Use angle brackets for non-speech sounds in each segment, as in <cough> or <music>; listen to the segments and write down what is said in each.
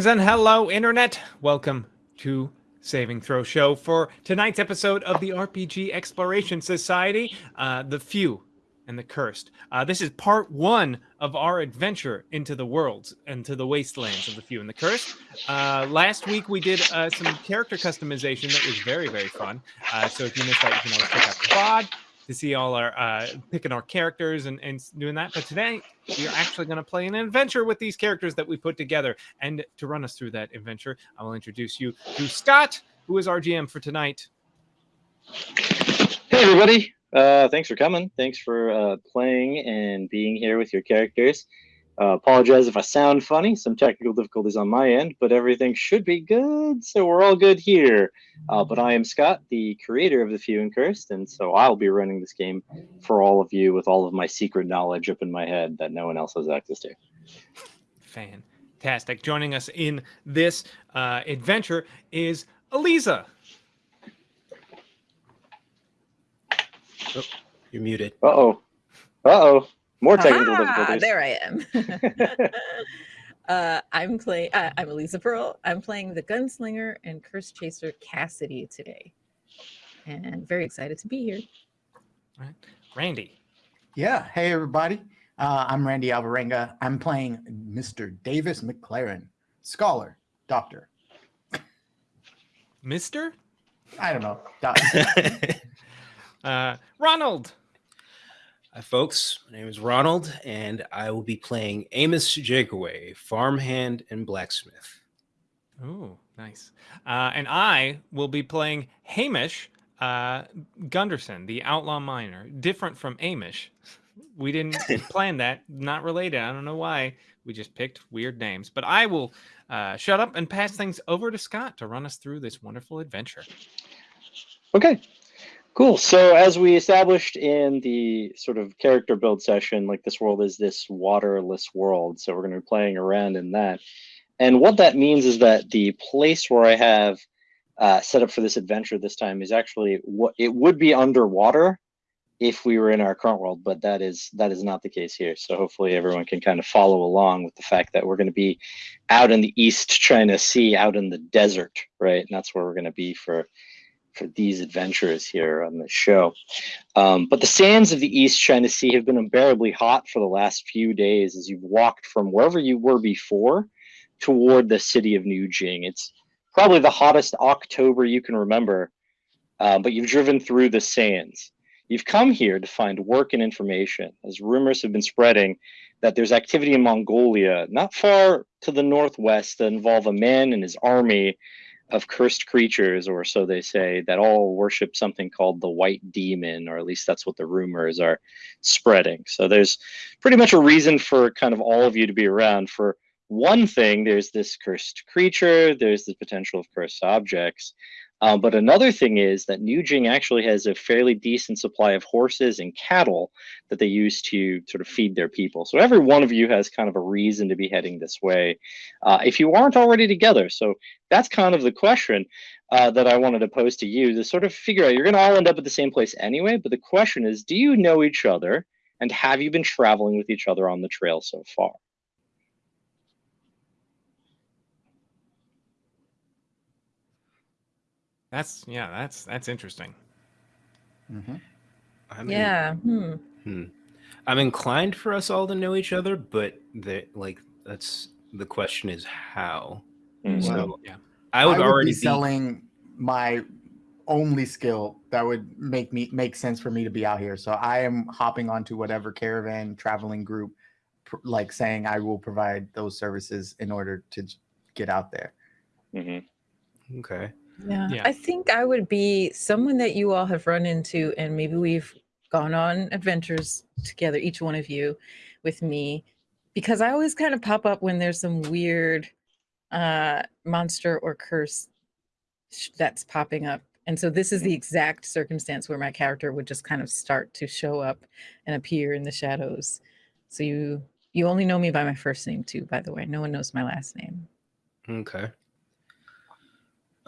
Greetings and hello, Internet. Welcome to Saving Throw Show for tonight's episode of the RPG Exploration Society, uh, The Few and the Cursed. Uh, this is part one of our adventure into the worlds, into the wastelands of the Few and the Cursed. Uh, last week we did uh, some character customization that was very, very fun. Uh, so if you missed that, you can always check out the VOD to see all our uh, picking our characters and, and doing that. But today we are actually going to play an adventure with these characters that we put together. And to run us through that adventure, I will introduce you to Scott, who is our GM for tonight. Hey everybody! Uh, thanks for coming. Thanks for uh, playing and being here with your characters. Uh, apologize if I sound funny. Some technical difficulties on my end, but everything should be good. So we're all good here. Uh, but I am Scott, the creator of The Few and Cursed, and so I'll be running this game for all of you with all of my secret knowledge up in my head that no one else has access to. Fantastic. Joining us in this uh, adventure is Eliza. Oh, you're muted. Uh oh. Uh oh. More technical Ah, difficulties. there I am. <laughs> uh, I'm playing. Uh, I'm Elisa Pearl. I'm playing the gunslinger and curse chaser Cassidy today, and very excited to be here. Right. Randy. Yeah. Hey, everybody. Uh, I'm Randy Alvarenga. I'm playing Mr. Davis McLaren, scholar, doctor. Mister? I don't know. Doctor. <laughs> Uh, Ronald. Hi, folks. My name is Ronald, and I will be playing Amos Jakeaway, farmhand and blacksmith. Ooh, nice. Uh, and I will be playing Hamish uh, Gunderson, the outlaw miner. Different from Amish. We didn't <laughs> plan that. Not related. I don't know why. We just picked weird names. But I will uh, shut up and pass things over to Scott to run us through this wonderful adventure. Okay, cool. So as we established in the sort of character build session, like this world is this waterless world. So we're going to be playing around in that. And what that means is that the place where I have uh, set up for this adventure this time is actually what it would be underwater if we were in our current world, but that is that is not the case here. So hopefully everyone can kind of follow along with the fact that we're going to be out in the East China Sea, out in the desert, right? And that's where we're going to be for for these adventures here on the show. Um, but the sands of the East China Sea have been unbearably hot for the last few days as you've walked from wherever you were before toward the city of New Jing. It's probably the hottest October you can remember, uh, but you've driven through the sands. You've come here to find work and information, as rumors have been spreading that there's activity in Mongolia, not far to the northwest, that involve a man and his army of cursed creatures, or so they say, that all worship something called the White Demon, or at least that's what the rumors are spreading. So there's pretty much a reason for kind of all of you to be around. For one thing, there's this cursed creature, there's the potential of cursed objects. Um, but another thing is that New Jing actually has a fairly decent supply of horses and cattle that they use to sort of feed their people. So every one of you has kind of a reason to be heading this way uh, if you aren't already together. So that's kind of the question uh, that I wanted to pose to you to sort of figure out. You're going to all end up at the same place anyway, but the question is, do you know each other and have you been traveling with each other on the trail so far? That's yeah, that's that's interesting. hmm I'm in- Yeah. Hmm. hmm. I'm inclined for us all to know each other, but the like that's the question is how. Mm. So Well, yeah. I would I would already be selling my only skill that would make me make sense for me to be out here. So I am hopping onto whatever caravan traveling group, pr- like saying I will provide those services in order to j- get out there. Mhm. okay. Yeah. Yeah. I think I would be someone that you all have run into, and maybe we've gone on adventures together, each one of you, with me, because I always kind of pop up when there's some weird uh monster or curse that's popping up. And so this is the exact circumstance where my character would just kind of start to show up and appear in the shadows. So you you only know me by my first name too, by the way. No one knows my last name. Okay.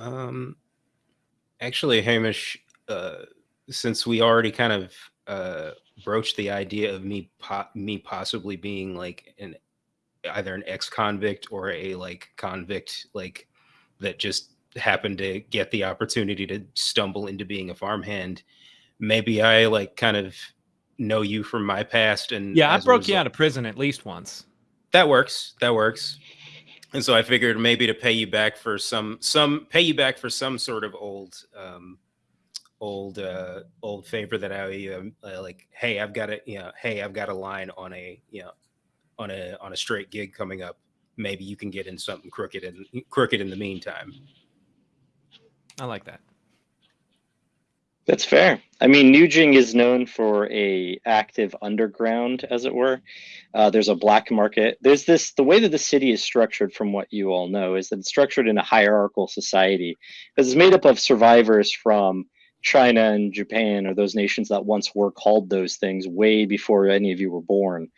Um, actually, Hamish, uh, since we already kind of uh, broached the idea of me po- me possibly being like an either an ex-convict or a like convict like that just happened to get the opportunity to stumble into being a farmhand maybe i like kind of know you from my past and Yeah, I broke you out of prison at least once. that works that works and so i figured maybe to pay you back for some some pay you back for some sort of old um old uh old favor that i um, uh, like hey i've got a you know hey i've got a line on a you know on a on a straight gig coming up maybe you can get in something crooked and crooked in the meantime I like that. That's fair. I mean, New Jing is known for a active underground, as it were. Uh, there's a black market. There's this the way that the city is structured, from what you all know, is that it's structured in a hierarchical society because it's made up of survivors from China and Japan, or those nations that once were called those things way before any of you were born.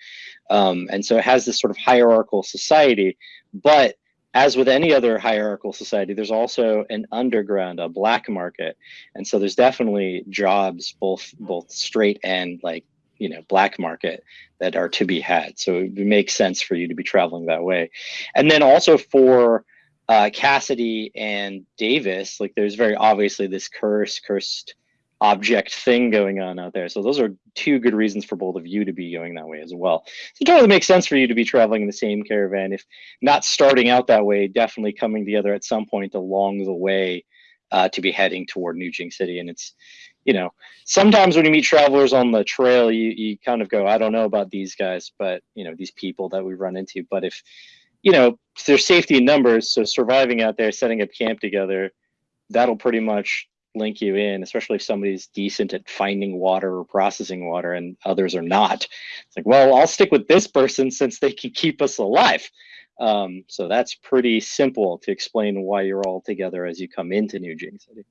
Um, and so it has this sort of hierarchical society, but as with any other hierarchical society, there's also an underground, a black market. And so there's definitely jobs both both straight and like you know black market that are to be had. So it makes sense for you to be traveling that way. And then also for uh, cassidy and davis like there's very obviously this curse cursed object thing going on out there so those are two good reasons for both of you to be going that way as well so it totally makes sense for you to be traveling in the same caravan if not starting out that way definitely coming together at some point along the way uh, to be heading toward New Jing City. And it's, you know, sometimes when you meet travelers on the trail, you, you kind of go, I don't know about these guys, but, you know, these people that we run into. But if, you know, there's safety in numbers. So surviving out there, setting up camp together, that'll pretty much link you in, especially if somebody's decent at finding water or processing water and others are not. It's like, well, I'll stick with this person since they can keep us alive. Um, so that's pretty simple to explain why you're all together as you come into New Jing City.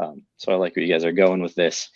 Um, so I like where you guys are going with this.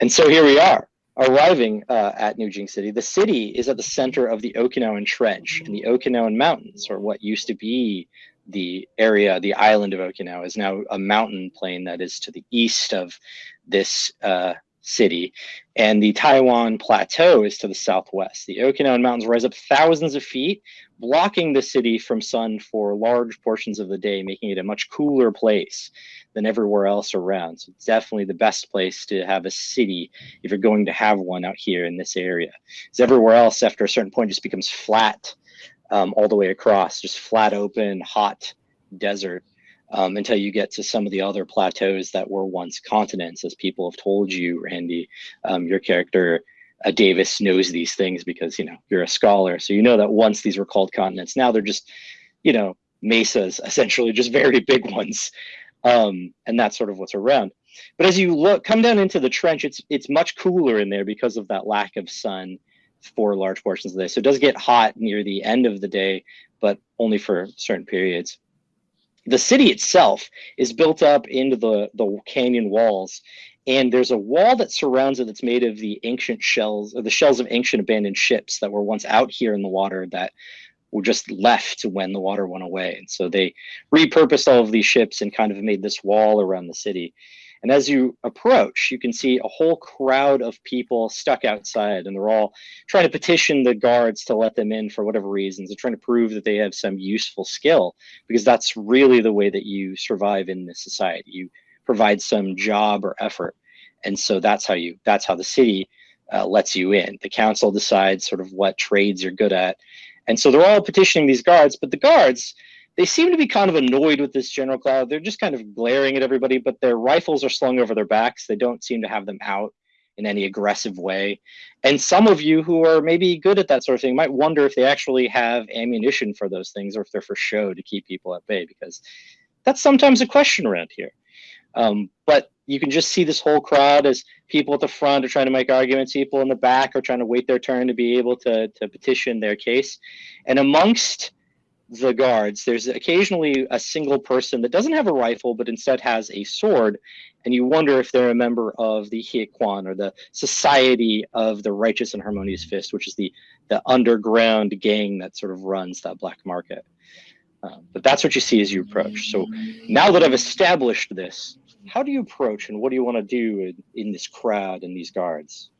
And so here we are, arriving uh, at New Jing City. The city is at the center of the Okinawan Trench, and the Okinawan Mountains, or what used to be the area, the island of Okinawa, is now a mountain plain that is to the east of this uh, city, and the Taiwan Plateau is to the southwest. The Okinawan Mountains rise up thousands of feet, blocking the city from sun for large portions of the day, making it a much cooler place than everywhere else around. So it's definitely the best place to have a city if you're going to have one out here in this area. Because everywhere else, after a certain point, just becomes flat um, all the way across, just flat open, hot desert. Um, until you get to some of the other plateaus that were once continents, as people have told you, Randy. Um, your character uh, Davis knows these things because you know you're a scholar, so you know that once these were called continents, now they're just, you know, mesas, essentially just very big <laughs> ones, um, and that's sort of what's around. But as you look, come down into the trench, it's it's much cooler in there because of that lack of sun for large portions of the day. So it does get hot near the end of the day, but only for certain periods. The city itself is built up into the the canyon walls and there's a wall that surrounds it that's made of the ancient shells or the shells of ancient abandoned ships that were once out here in the water that were just left when the water went away and so they repurposed all of these ships and kind of made this wall around the city and as you approach you can see a whole crowd of people stuck outside and they're all trying to petition the guards to let them in for whatever reasons they're trying to prove that they have some useful skill because that's really the way that you survive in this society. You provide some job or effort and so that's how you that's how the city uh, lets you in. The council decides sort of what trades you're good at. And so they're all petitioning these guards but the guards they seem to be kind of annoyed with this general cloud. They're just kind of glaring at everybody but their rifles are slung over their backs. They don't seem to have them out in any aggressive way. And some of you who are maybe good at that sort of thing might wonder if they actually have ammunition for those things or if they're for show to keep people at bay because that's sometimes a question around here. Um, but you can just see this whole crowd as people at the front are trying to make arguments, people in the back are trying to wait their turn to be able to, to petition their case. And amongst the guards, there's occasionally a single person that doesn't have a rifle, but instead has a sword. And you wonder if they're a member of the Yihequan or the Society of the Righteous and Harmonious Fist, which is the, the underground gang that sort of runs that black market. Uh, but that's what you see as you approach. So now that I've established this, how do you approach and what do you want to do in, in this crowd and these guards?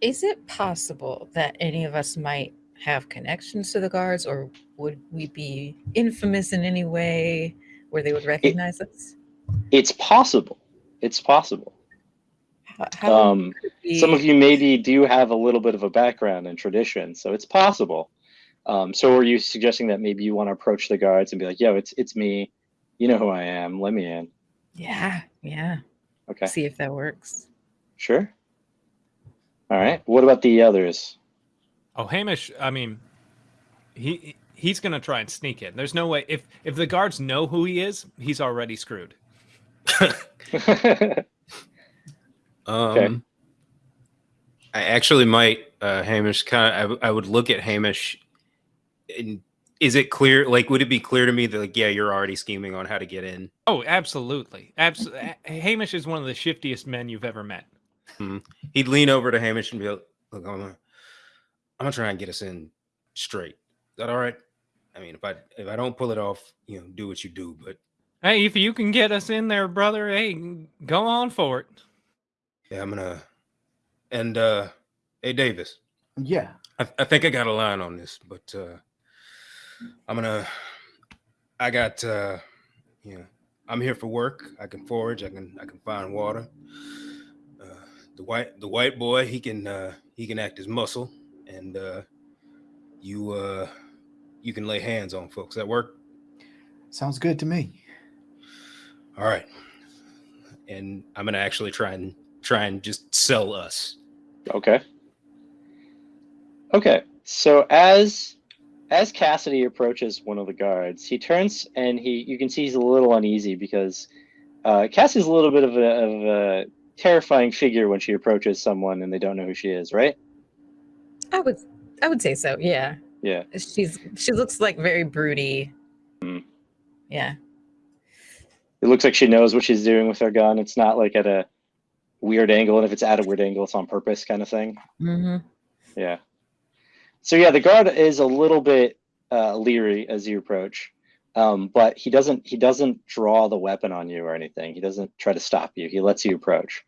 Is it possible that any of us might have connections to the guards, or would we be infamous in any way where they would recognize us? It's possible. It's possible. How, how Um, some of you maybe do have a little bit of a background in tradition, so it's possible. Um, so are you suggesting that maybe you want to approach the guards and be like, "Yo, it's it's me. You know who I am. Let me in." Yeah, yeah. Okay, See if that works. sure. All right. What about the others? Oh, Hamish. I mean, he he's gonna try and sneak in. There's no way. If if the guards know who he is, he's already screwed. <laughs> Um, I actually might, uh, Hamish. Kind of, I, w- I would look at Hamish. And is it clear? Like, would it be clear to me that, like, yeah, you're already scheming on how to get in? Oh, absolutely. Absolutely. Hamish is one of the shiftiest men you've ever met. He'd lean over to Hamish and be like, "Look, I'm gonna, I'm gonna try and get us in straight. Is that all right? I mean, if I if I don't pull it off, you know, do what you do. But Hey, if you can get us in there, brother, hey, go on for it. yeah, I'm gonna. And uh, hey, Davis, Yeah. I, I think I got a line on this, but uh, I'm gonna. I got, uh, you know, I'm here for work. I can forage. I can. I can find water. The white, the white boy, he can. Uh, he can act as muscle, and uh, you, uh, you can lay hands on folks. That work? Sounds good to me. All right. And I'm gonna actually try and try and just sell us. Okay. Okay. So as as Cassidy approaches one of the guards, he turns and he you can see he's a little uneasy because uh, Cassidy's a little bit of a, of a terrifying figure when she approaches someone and they don't know who she is, right? I would, I would say so. Yeah, Yeah. she's she looks like very broody. Mm. Yeah, It looks like she knows what she's doing with her gun. It's not like at a weird angle, and if it's at a weird angle, it's on purpose kind of thing. hmm Yeah. So yeah, the guard is a little bit uh, leery as you approach, um, but he doesn't he doesn't draw the weapon on you or anything. He doesn't try to stop you. He lets you approach,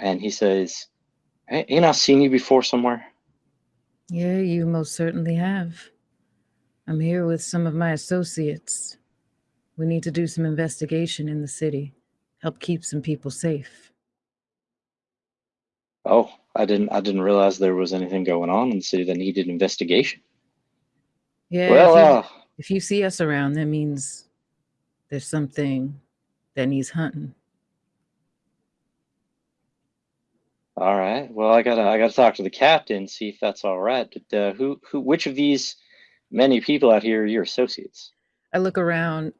and he says, "Hey, ain't I seen you before somewhere?" yeah. You most certainly have. I'm here with some of my associates. We need to do some investigation in the city, help keep some people safe. Oh, I didn't I didn't realize there was anything going on in the city that needed investigation. Yeah. well, if, you, uh, if you see us around, that means there's something that needs hunting. All right. Well, I gotta I gotta talk to the captain see if that's all right. But, uh, who who which of these many people out here are your associates? I look around.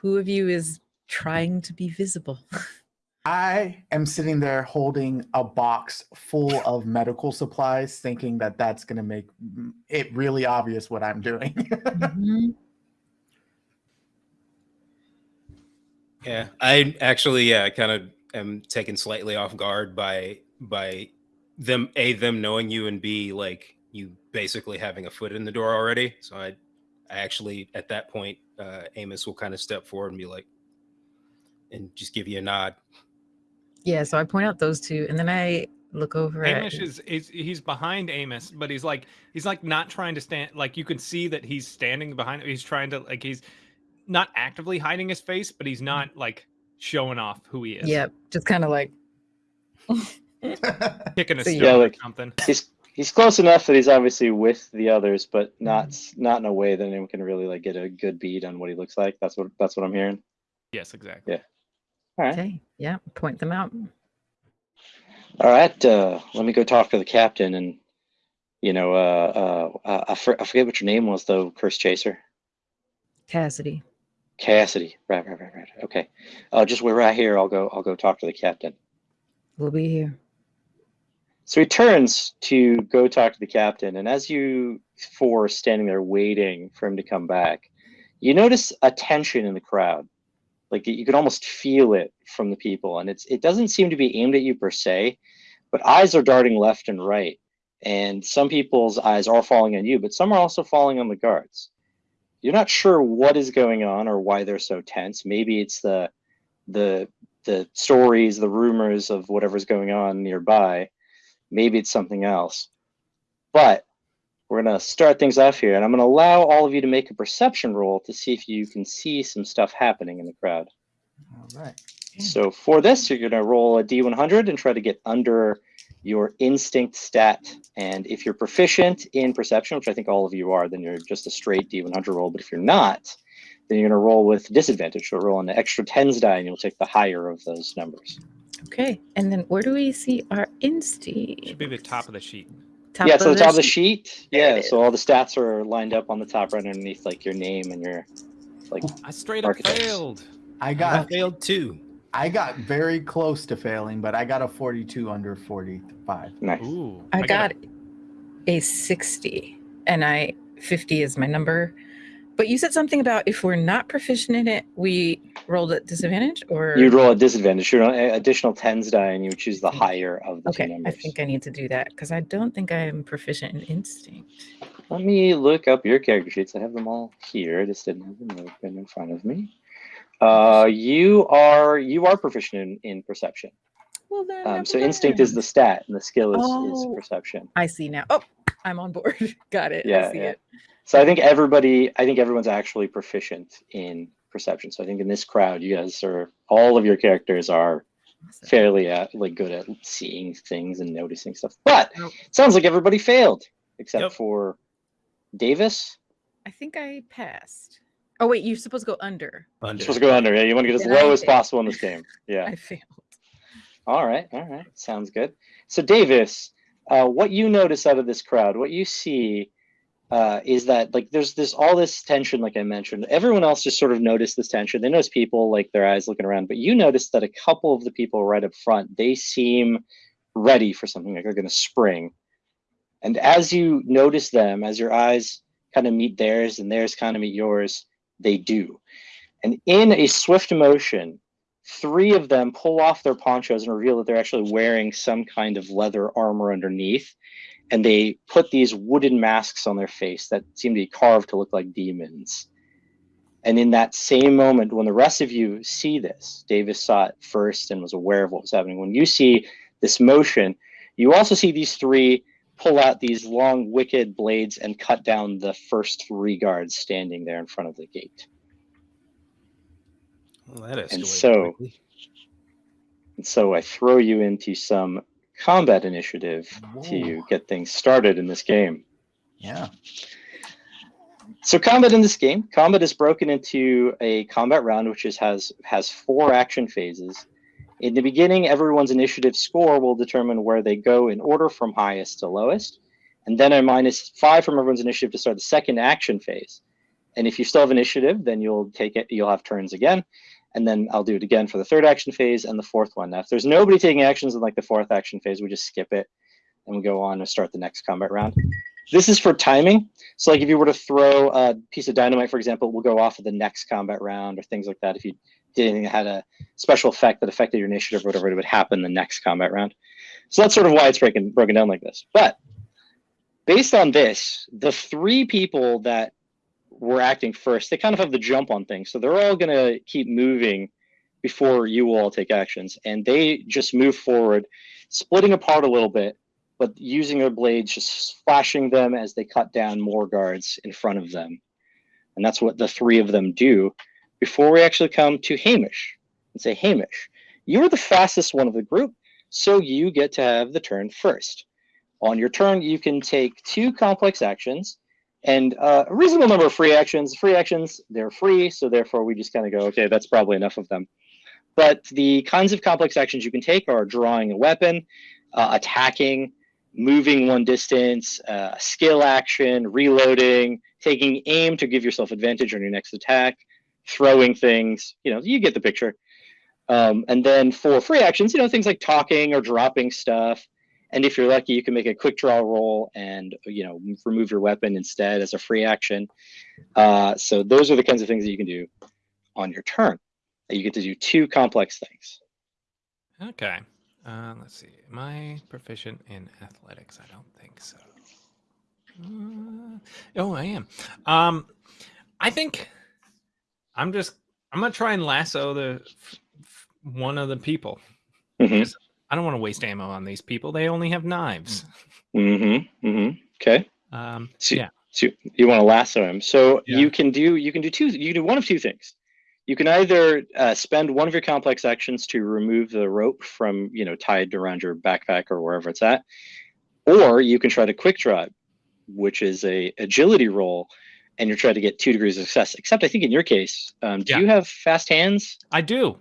Who of you is trying to be visible? <laughs> I am sitting there holding a box full of medical supplies, thinking that that's going to make mm, it really obvious what I'm doing. <laughs> Mhm. Yeah, I actually, yeah, I kind of am taken slightly off guard by by them a them knowing you and b like you basically having a foot in the door already. So I, I actually at that point, uh, Amos will kind of step forward and be like, and just give you a nod. Yeah, so I point out those two, and then I look over Hamish at. is, is he's behind Amos, but he's like he's like not trying to stand. Like you can see that he's standing behind. He's trying to like he's not actively hiding his face, but he's not like showing off who he is. Yep, just kind of like. <laughs> <laughs> kicking a So stone yeah, or like- something. he's he's close enough that he's obviously with the others, but not s- not in a way that anyone can really like get a good bead on what he looks like. That's what that's what I'm hearing. Yes, exactly. Yeah. All right, Okay, yeah, point them out. all right. Uh, let me go talk to the captain, and you know, uh, uh, uh, I, for, I forget what your name was though, Curse Chaser. Cassidy. Cassidy. Right, right, right, right. Okay. Uh, just wait right here. I'll go. I'll go talk to the captain. We'll be here. So he turns to go talk to the captain, and as you four are standing there waiting for him to come back, you notice a tension in the crowd. Like you can almost feel it from the people, and it's it doesn't seem to be aimed at you per se, but eyes are darting left and right, and some people's eyes are falling on you, but some are also falling on the guards. You're not sure what is going on or why they're so tense. Maybe it's the the the stories, the rumors of whatever's going on nearby Maybe it's something else. But we're going to start things off here, and I'm going to allow all of you to make a perception roll to see if you can see some stuff happening in the crowd. All right. So for this, you're going to roll a d100 and try to get under your instinct stat. And if you're proficient in perception, which I think all of you are, then you're just a straight d100 roll. But if you're not, then you're going to roll with disadvantage. So roll on the extra tens die, and you'll take the higher of those numbers. Okay. And then where do we see our instinct? Should be the top of the sheet. Top yeah, so the top of the sheet. sheet. There it Yeah, so all the stats are lined up on the top right underneath, like your name and your like. I straight up Architects. failed. I I got failed too. I got very close to failing, but I got a 42 under 45. Nice. Ooh. I got a- a 60 and I 50 is my number. But you said something about if we're not proficient in it, we rolled at disadvantage or You'd roll a disadvantage. You roll an additional tens die, and you choose the higher of the two Okay, I think I need to do that because I don't think I am proficient in instinct. Let me look up your character sheets. I have them all here. I just didn't have them open in front of me. Uh, you are you are proficient in, in perception. Well then, Um, so instinct is the stat, and the skill is, Oh. is perception. I see now. Oh, I'm on board. <laughs> Got it. Yeah, I see yeah. it. So I think everybody, I think everyone's actually proficient in perception. So I think in this crowd, you guys are all of your characters are Awesome. fairly uh, like good at seeing things and noticing stuff. But Nope. it sounds like everybody failed except Yep. for Davis. I think I passed. Oh wait, you're supposed to go under. You're supposed to go under. Yeah, you want to get as low as possible in this game. <laughs> Yeah. I failed. All right, all right, sounds good. So, Davis, uh, what you notice out of this crowd, what you see, uh, is that like there's this all this tension, like I mentioned. Everyone else just sort of noticed this tension. They notice people like their eyes looking around, but you notice that a couple of the people right up front, they seem ready for something, like they're going to spring. And as you notice them, as your eyes kind of meet theirs and theirs kind of meet yours, they do. And in a swift motion, three of them pull off their ponchos and reveal that they're actually wearing some kind of leather armor underneath. And they put these wooden masks on their face that seem to be carved to look like demons. And in that same moment, when the rest of you see this, Davis saw it first and was aware of what was happening. When you see this motion, you also see these three pull out these long, wicked blades and cut down the first three guards standing there in front of the gate. Well, that escalated And so- quickly. And so I throw you into some combat initiative to get things started in this game. Yeah. So combat in this game, combat is broken into a combat round which is, has has four action phases. In the beginning, everyone's initiative score will determine where they go in order from highest to lowest, and then a minus five from everyone's initiative to start the second action phase. And if you still have initiative, then you'll take it. You'll have turns again, and then I'll do it again for the third action phase and the fourth one. Now, if there's nobody taking actions in like the fourth action phase, we just skip it and we go on and start the next combat round. This is for timing. So, like if you were to throw a piece of dynamite, for example, will go off of the next combat round or things like that. If you did anything that had a special effect that affected your initiative or whatever, it would happen the next combat round. So that's sort of why it's breaking broken down like this. But based on this, the three people that were acting first, they kind of have the jump on things. So they're all gonna keep moving before you all take actions. And they just move forward, splitting apart a little bit, but using their blades, just flashing them as they cut down more guards in front of them. And that's what the three of them do before we actually come to Hamish and say, Hamish, you're the fastest one of the group, so you get to have the turn first. On your turn, you can take two complex actions and uh, a reasonable number of free actions. Free actions, they're free, so therefore we just kind of go, okay, that's probably enough of them. But the kinds of complex actions you can take are drawing a weapon, uh, attacking, moving one distance, uh, skill action, reloading, taking aim to give yourself advantage on your next attack, throwing things. You know, you get the picture. Um, and then for free actions, you know, things like talking or dropping stuff. And if you're lucky, you can make a quick draw roll and you know remove your weapon instead as a free action. Uh, so those are the kinds of things that you can do on your turn. You get to do two complex things. Okay. Uh, let's see. Am I proficient in athletics? I don't think so. Uh, oh, I am. Um, I think I'm just. I'm gonna try and lasso the one of the people. Mhm. I don't want to waste ammo on these people. They only have knives. Mm-hmm. Mm-hmm. Okay. Um, So, yeah. so you want to lasso him. So Yeah. you can do you can do two you can do one of two things. You can either uh, spend one of your complex actions to remove the rope from you know tied around your backpack or wherever it's at, or you can try to quick draw, it, which is a agility roll, and you're trying to get two degrees of success. Except I think in your case, um, do Yeah. you have fast hands? I do.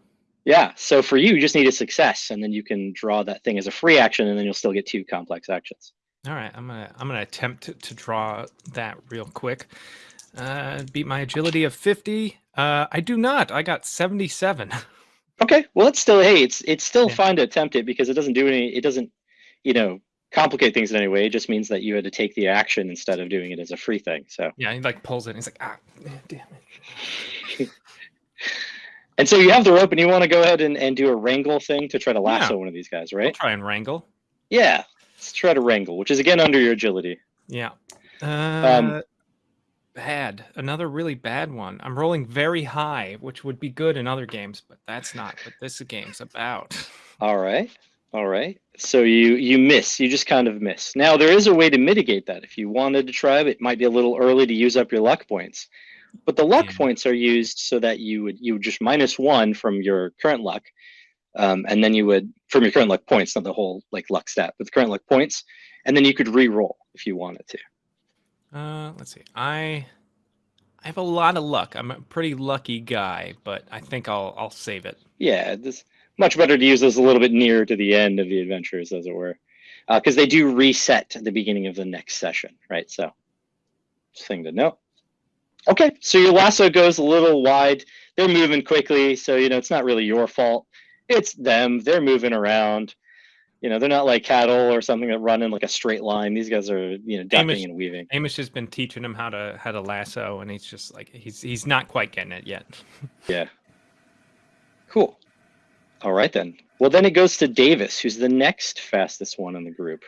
Yeah. So for you, you just need a success, and then you can draw that thing as a free action, and then you'll still get two complex actions. All right, I'm gonna I'm gonna attempt to, to draw that real quick. Uh, beat my agility of 50. Uh, I do not. I got 77. <laughs> Okay, well, it's still hey, it's it's still Yeah. fine to attempt it because it doesn't do any, it doesn't, you know, complicate things in any way. It just means that you had to take the action instead of doing it as a free thing. So, yeah, he like pulls it. And he's like, ah, damn it. <laughs> and so you have the rope, and you want to go ahead and, and do a wrangle thing to try to lasso Yeah. one of these guys, right? try and wrangle. Yeah, let's try to wrangle, which is again under your agility. Yeah. Um, Uh, bad. Another really bad one. I'm rolling very high, which would be good in other games, but that's not what this game's about. <laughs> All right, all right. So you you miss, you just kind of miss. Now there is a way to mitigate that. If you wanted to try, it might be a little early to use up your luck points. But the luck Yeah. points are used so that you would you would just minus one from your current luck, um, and then you would from your current luck points, not the whole like luck stat, but the current luck points, and then you could re-roll if you wanted to. Uh, let's see. I I have a lot of luck. I'm a pretty lucky guy, but I think I'll I'll save it. Yeah, this much better to use those a little bit nearer to the end of the adventures, as it were, because they do reset at the beginning of the next session, right? So, thing to know. Okay, so your lasso goes a little wide. They're moving quickly, so you know it's not really your fault. It's them. They're moving around. You know, they're not like cattle or something that run in like a straight line. These guys are, you know, ducking Amish- and weaving. Amish has been teaching him how to how to lasso, and he's just like he's he's not quite getting it yet. <laughs> Yeah. Cool. All right then. Well, then it goes to Davis, who's the next fastest one in the group.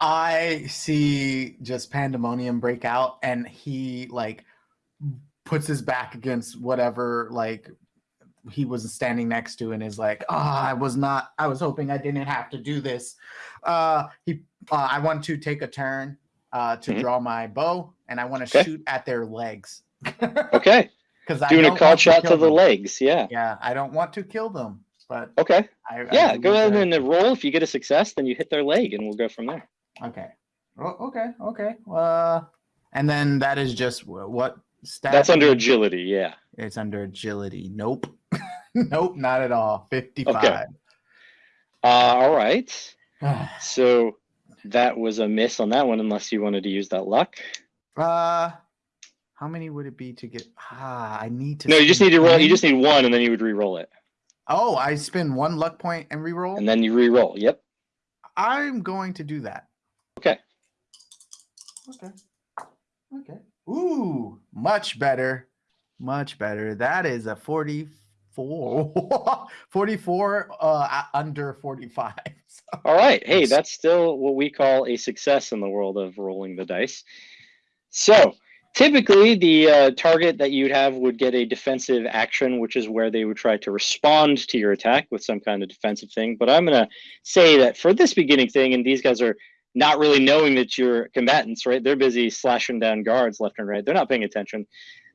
I see just pandemonium break out, and he like puts his back against whatever like he was standing next to, and is like, "Ah, I was not. I was hoping I didn't have to do this." Uh, he, uh, I want to take a turn uh, to Mhm. draw my bow, and I want to Okay. shoot at their legs. <laughs> Okay. Because Doing a call shot to the legs. Yeah. Yeah, I don't want to kill them, but Okay. I, I Yeah. do Go ahead and roll. If you get a success, then you hit their leg and we'll go from there. Okay. Oh, okay. Okay. Uh, and then that is just what stat? That's under agility. Yeah. It's under agility. Nope. <laughs> nope. Not at all. Fifty-five. Uh, all right. <sighs> So that was a miss on that one, unless you wanted to use that luck. uh, how many would it be to get? Ah, I need to. No, you just need to roll. You just need one, and then you would re-roll it, Oh, I spend one luck point and re-roll. and then you re-roll. Yep. I'm going to do that. Okay. Okay. Okay. Ooh, much better. Much better. That is a 44. <laughs> 44 uh under 45. <laughs> So, All right. Hey, that's still what we call a success in the world of rolling the dice. So typically, the uh, target that you'd have would get a defensive action, which is where they would try to respond to your attack with some kind of defensive thing. But I'm going to say that for this beginning thing, and these guys are not really knowing that you're combatants, right? They're busy slashing down guards left and right. They're not paying attention.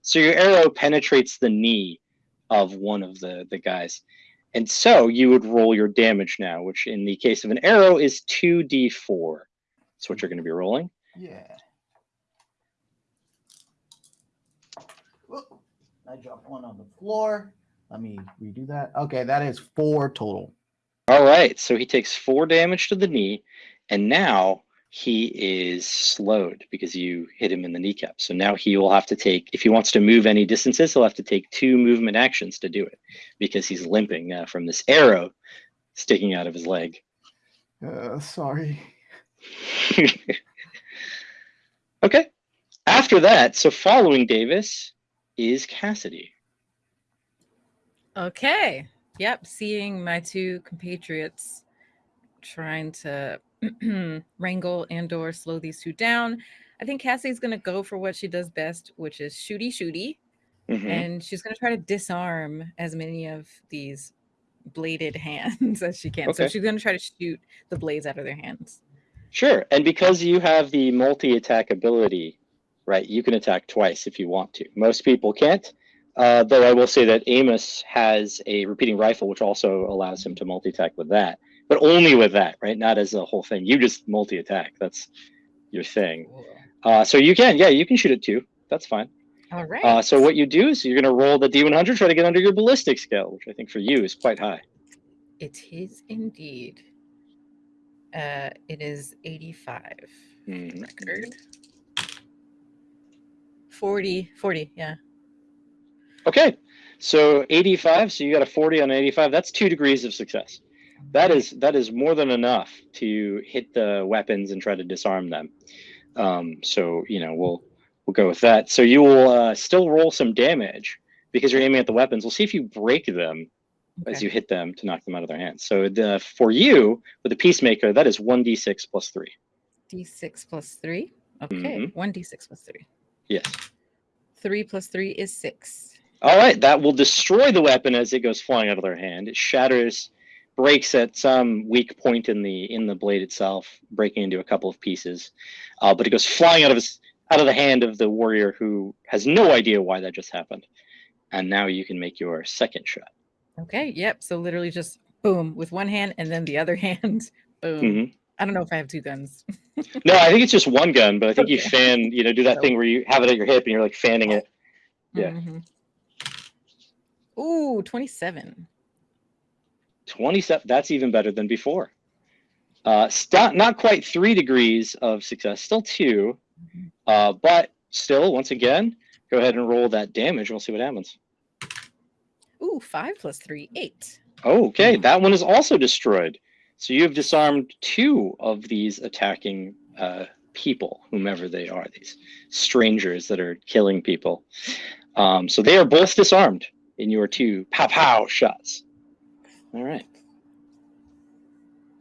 So your arrow penetrates the knee of one of the the guys. And so you would roll your damage now, which in the case of an arrow is 2d4. That's what you're going to be rolling. yeah. I dropped one on the floor. Let me redo that. Okay, that is four total. All right. So he takes four damage to the knee, and now he is slowed because you hit him in the kneecap. So now he will have to take, if he wants to move any distances, he'll have to take two movement actions to do it because he's limping now from this arrow sticking out of his leg. Uh, sorry. <laughs> okay. After that, so following Davis is Cassidy. Okay. Yep. Seeing my two compatriots trying to <clears throat> wrangle and or slow these two down. I think Cassie's gonna go for what she does best, which is shooty shooty. Mhm. And she's gonna try to disarm as many of these bladed <laughs> hands as she can. So she's going to try to shoot the blades out of their hands. Sure. And because you have the multi attack ability, right, you can attack twice if you want to. Most people can't. Uh, though I will say that Amos has a repeating rifle, which also allows him to multi attack with that, but only with that, right? Not as a whole thing. You just multi attack. That's your thing. Uh, so you can, yeah, you can shoot it too. That's fine. All right. Uh, so what you do is you're going to roll the D100, try to get under your ballistic skill, which I think for you is quite high. It is indeed. Uh, it is 85 Mhm. record. 40, 40, yeah. Okay, so 85. So you got a 40 on 85. That's two degrees of success. That is that is more than enough to hit the weapons and try to disarm them. Um, so you know we'll we'll go with that. So you will uh, still roll some damage because you're aiming at the weapons. We'll see if you break them as you hit them to knock them out of their hands. So the for you with the peacemaker, that is one d6 plus three. D6 plus 3. Okay, Mhm. 1d6 plus 3. Yes. 3 plus 3 is 6. All right, that will destroy the weapon as it goes flying out of their hand. It shatters, breaks at some weak point in the in the blade itself, breaking into a couple of pieces. Uh, but it goes flying out of his out of the hand of the warrior who has no idea why that just happened. And now you can make your second shot. Okay, yep. So literally just boom with one hand and then the other <laughs> hand, boom. Mhm. I don't know if I have two guns. <laughs> No, I think it's just one gun, but I think you fan, you know, do that So- thing where you have it at your hip and you're like fanning it. Yeah. Mhm. Ooh, 27. 27 that's even better than before uh st- not quite three degrees of success still 2 Mhm. uh but still once again go ahead and roll that damage we'll see what happens Ooh, 5 plus 3, 8. oh, okay Hmm. that one is also destroyed so you have disarmed two of these attacking uh people whomever they are these strangers that are killing people um so they are both disarmed in your two pow pow shots all right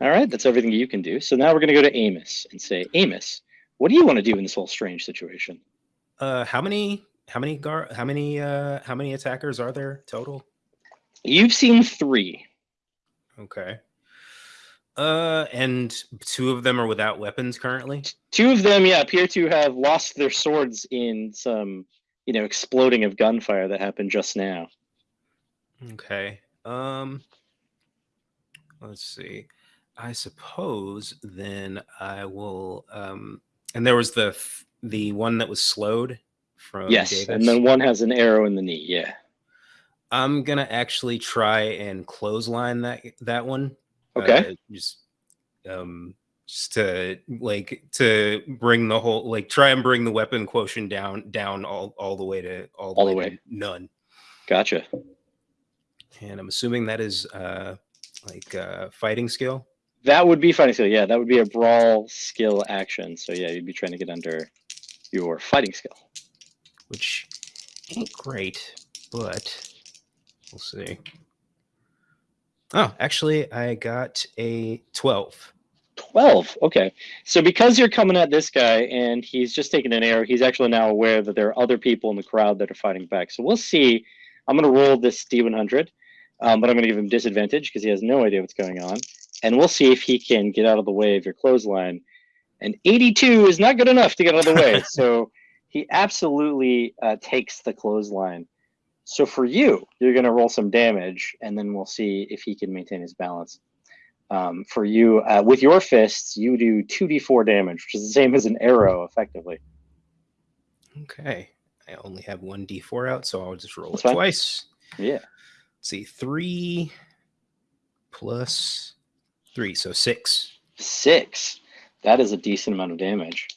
all right, that's everything you can do. So now we're going to go to Amos and say, Amos, what do you want to do in this whole strange situation? Uh, how many? How many gar? How many? Uh, how many attackers are there total? You've seen three. Okay. Uh, and two of them are without weapons currently. Two of them, yeah, appear to have lost their swords in some, you know, exploding of gunfire that happened just now. Okay. Um. Let's see. I suppose then I will. Um. And there was the the one that was slowed from yes, Davis. and then one has an arrow in the knee. Yeah. I'm gonna actually try and clothesline that that one. Okay. Uh, just um just to like to bring the whole like try and bring the weapon quotient down down all all the way to all the, All the way, way. to none. Gotcha. And I'm assuming that is uh like uh fighting skill. That would be fighting skill. Yeah, that would be a brawl skill action. So yeah, you'd be trying to get under your fighting skill. which ain't great, but we'll see. Oh, actually, I got a 12. 12. Okay. So because you're coming at this guy and he's just taking an arrow, he's actually now aware that there are other people in the crowd that are fighting back. So we'll see. I'm going to roll this D100, um, but I'm going to give him disadvantage because he has no idea what's going on. And we'll see if he can get out of the way of your clothesline. And 82 is not good enough to get out of the way. <laughs> so he absolutely uh, takes the clothesline. So for you, you're going to roll some damage, and then we'll see if he can maintain his balance um, for you uh, with your fists you do 2d4 damage which is the same as an arrow effectively Okay. I only have one d4 out, so I'll just roll That's it fine. twice. yeah see, three plus three, so six. six. That is a decent amount of damage.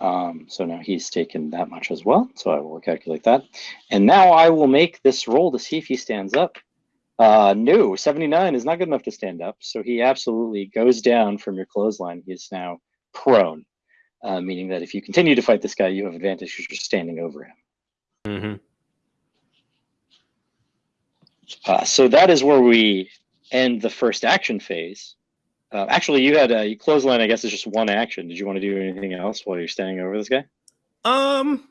Um, so now he's taken that much as well so i will calculate that. And now i will make this roll to see if he stands up. Uh, no 79 is not good enough to stand up so he absolutely goes down from your clothesline. He is now prone uh, meaning that if you continue to fight this guy you have advantage because you're standing over him. Mm-hmm. Uh, so that is where we end the first action phase. Uh, actually, you had a clothesline. I guess is just one action. Did you want to do anything else while you're standing over this guy? Um,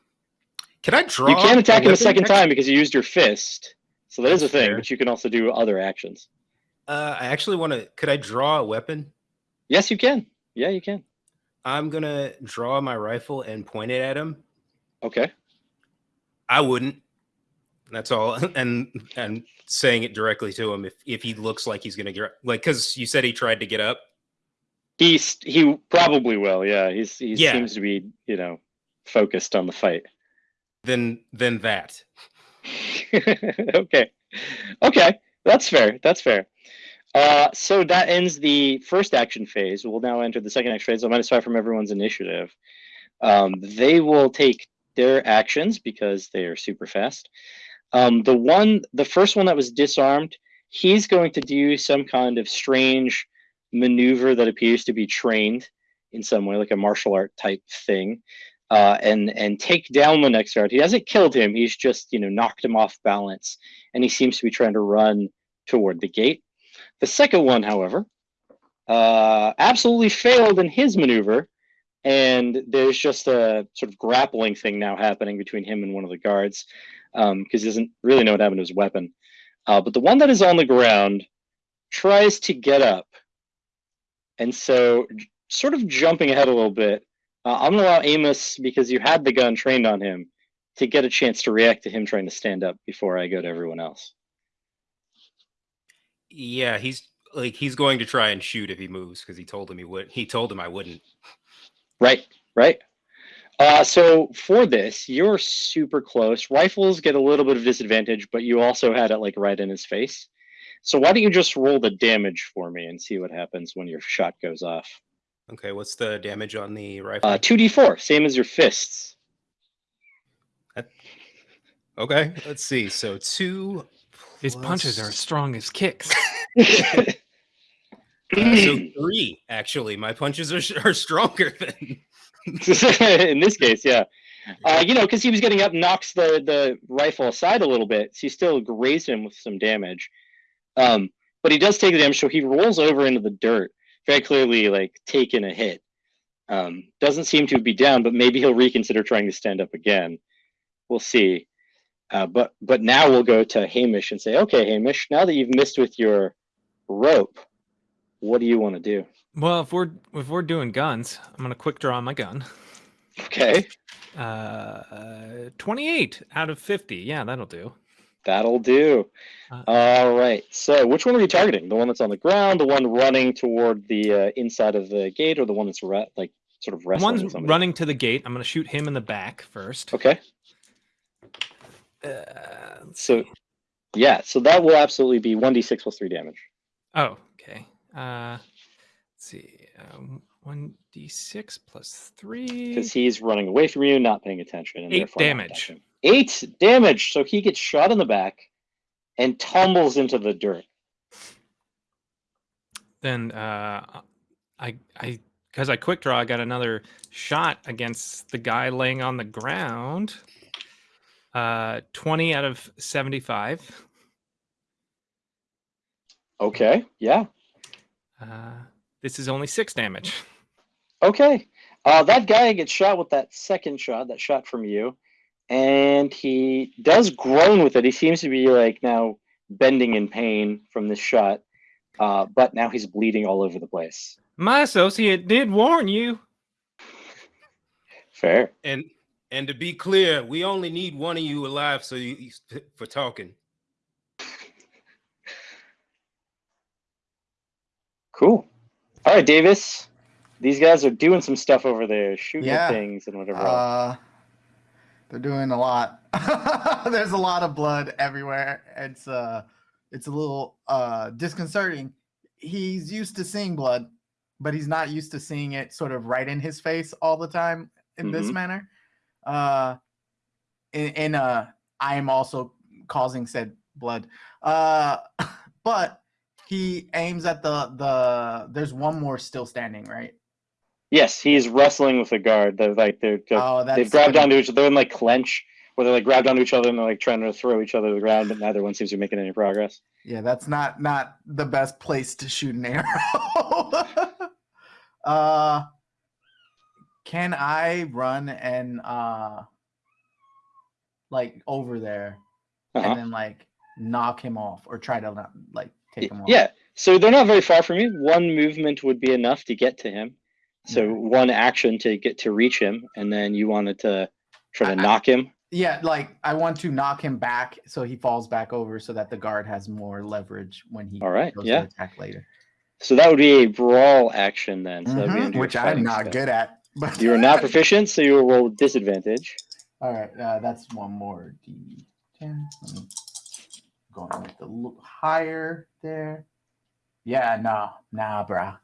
can I draw? you can attack him a second next- time because you used your fist. So that is a thing, fair. but you can also do other actions. Uh, I actually want to. Could I draw a weapon? Yes, you can. Yeah, you can. I'm gonna draw my rifle and point it at him. Okay. I wouldn't. That's all. <laughs> And and saying it directly to him if if he looks like he's gonna get like because you said he tried to get up. He's he probably will. Yeah, he's he Yeah. seems to be you know focused on the fight. Then then that. <laughs> okay. Okay. That's fair. That's fair. Uh, so that ends the first action phase. We'll now enter the second action phase. I'm minus five from everyone's initiative. Um, they will take their actions because they are super fast. Um, the one, the first one that was disarmed, he's going to do some kind of strange maneuver that appears to be trained in some way, like a martial art type thing uh, and and take down the next guard. He hasn't killed him. He's just you know knocked him off balance, and he seems to be trying to run toward the gate. The second one, however, uh, absolutely failed in his maneuver, and there's just a sort of grappling thing now happening between him and one of the guards because he doesn't really know what happened to his weapon. Uh, but the one that is on the ground tries to get up, and so sort of jumping ahead a little bit. Uh, I'm gonna allow Amos because you had the gun trained on him to get a chance to react to him trying to stand up before I go to everyone else. Yeah, he's like he's going to try and shoot if he moves because he told him he would. He told him I wouldn't. Right, right. Uh, so for this, you're super close. Rifles get a little bit of disadvantage, but you also had it like right in his face. So why don't you just roll the damage for me and see what happens when your shot goes off? Okay, what's the damage on the rifle? Uh, 2d4, same as your fists. okay, let's see. So two. His punches are as strong as kicks. <laughs> <laughs> Uh, so three, actually. My punches are, are stronger <laughs> than. <laughs> in this case, yeah. Uh, you know, because he was getting up, knocks the the rifle aside a little bit. So you still grazed him with some damage. Um, but he does take the damage, so he rolls over into the dirt, very clearly like taking a hit. Um, doesn't seem to be down, but maybe he'll reconsider trying to stand up again. We'll see. Uh, but but now we'll go to Hamish and say, okay, Hamish, now that you've missed with your rope, what do you want to do? Well, if we're if we're doing guns, I'm gonna quick draw my gun. Okay, Uh, 28 out of 50. Yeah, that'll do. that'll do. Uh, All right. So, which one are you targeting? The one that's on the ground, the one running toward the uh, inside of the gate, or the one that's like sort of wrestling? one's somebody? running to the gate. I'm gonna shoot him in the back first. Okay. Uh, So- see. Yeah. So that will absolutely be one d six plus three damage. Oh, okay. Uh, see. Um, one d six plus three. because he's running away from you, not paying attention. And Eight therefore damage. Eight damage. So he gets shot in the back and tumbles into the dirt. Then uh, I I because I quick draw, I got another shot against the guy laying on the ground. Uh, 20 out of 75. Okay. Yeah. Uh, this is only six damage. Okay. Uh, that guy gets shot with that second shot, that shot from you, and he does groan with it. He seems to be like now bending in pain from this shot, uh, but now he's bleeding all over the place. My associate did warn you. Fair. And and to be clear, we only need one of you alive so you you- for talking. Cool. All right, Davis. These guys are doing some stuff over there, shooting Yeah. things and whatever. Uh, they're doing a lot. <laughs> There's a lot of blood everywhere. It's uh, it's a little uh disconcerting. He's used to seeing blood, but he's not used to seeing it sort of right in his face all the time in this Mhm. manner. Uh, in, in uh, I am also causing said blood. Uh, <laughs> but he aims at the the. There's one more still standing, right? Yes, he's wrestling with the guard. They're like they're Oh, that's they've grabbed onto each other. They're in like clench, where they're like grabbed onto each other and they're like trying to throw each other to the ground, but neither one seems to be making any progress. Yeah, that's not not the best place to shoot an arrow. <laughs> uh can I run and uh like over there Uh-huh. and then like knock him off or try to like take him off? Yeah. So they're not very far from you. One movement would be enough to get to him. So one action to get to reach him, and then you wanted to try to I- knock him. Yeah, like I want to knock him back so he falls back over so that the guard has more leverage when he All right, goes yeah. to attack later. So that would be a brawl action then. So be Mhm, which I'm not good at. But You are not <laughs> proficient, so you will roll with disadvantage. All right, uh, that's one more D10. Let me go on with the lo- higher there. Yeah, nah, nah, bruh.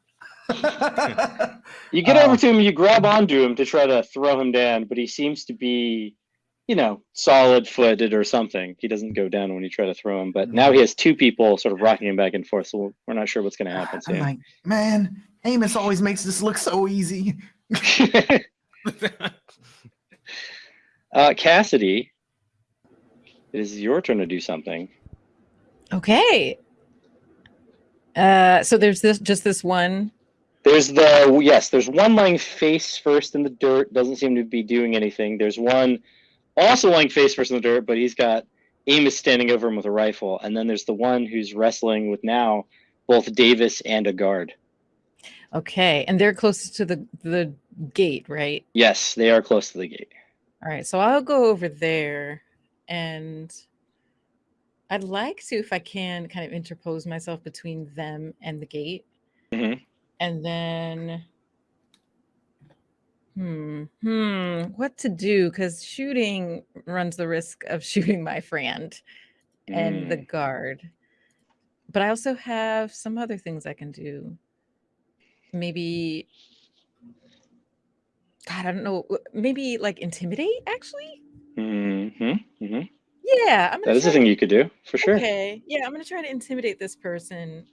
<laughs> You get over to him, you grab onto him to try to throw him down, but he seems to be, you know, solid footed or something. He doesn't go down when you try to throw him, but now he has two people sort of rocking him back and forth, so we're not sure what's going to happen I'm soon. like, man, Amos always makes this look so easy. <laughs> uh, Cassidy, it is your turn to do something. Okay. Uh, so there's this just this one. There's the yes, there's one lying face first in the dirt, doesn't seem to be doing anything. There's one also lying face first in the dirt, but he's got Amos standing over him with a rifle, and then there's the one who's wrestling with now both Davis and a guard. Okay, and they're closest to the the gate, right? Yes, they are close to the gate. All right, so I'll go over there, and I'd like to, if I can, kind of interpose myself between them and the gate, Mhm. and then, hmm, hmm, what to do? Because shooting runs the risk of <laughs> shooting my friend and the guard, but I also have some other things I can do. Maybe. God, I don't know. Maybe like intimidate, actually. hmm hmm Yeah, I'm That is a thing you could do for sure. Okay, yeah, I'm gonna try to intimidate this person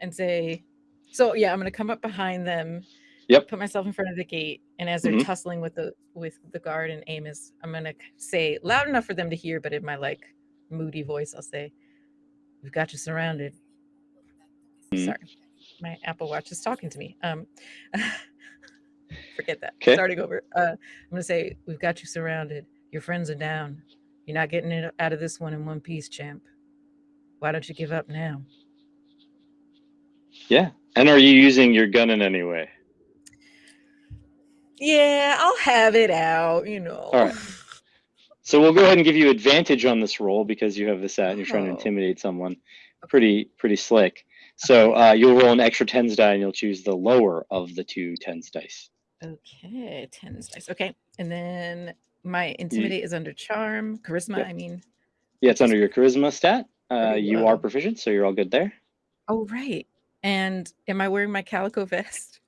and say, so yeah, I'm gonna come up behind them. Yep. Put myself in front of the gate, and as they're Mhm. tussling with the with the guard and Amos, I'm gonna say loud enough for them to hear, but in my like moody voice, I'll say, "We've got you surrounded." Mhm. Sorry, my Apple Watch is talking to me. Um, <laughs> forget that. 'Kay. Starting over. Uh, I'm gonna say, "We've got you surrounded. Your friends are down. You're not getting it out of this one in one piece, champ. Why don't you give up now?" Yeah. And are you using your gun in any way? Yeah, I'll have it out. You know. All right. So we'll go ahead and give you advantage on this roll because you have this out and you're trying to Oh. intimidate someone. Pretty pretty slick. So uh, you'll roll an extra tens die and you'll choose the lower of the two tens dice. Okay, tens dice. Okay, and then my intimidate is under charm, charisma. Yep. I mean. Yeah, it's under your charisma stat. Uh, you are proficient, so you're all good there. Oh right. And am I wearing my calico <laughs> vest?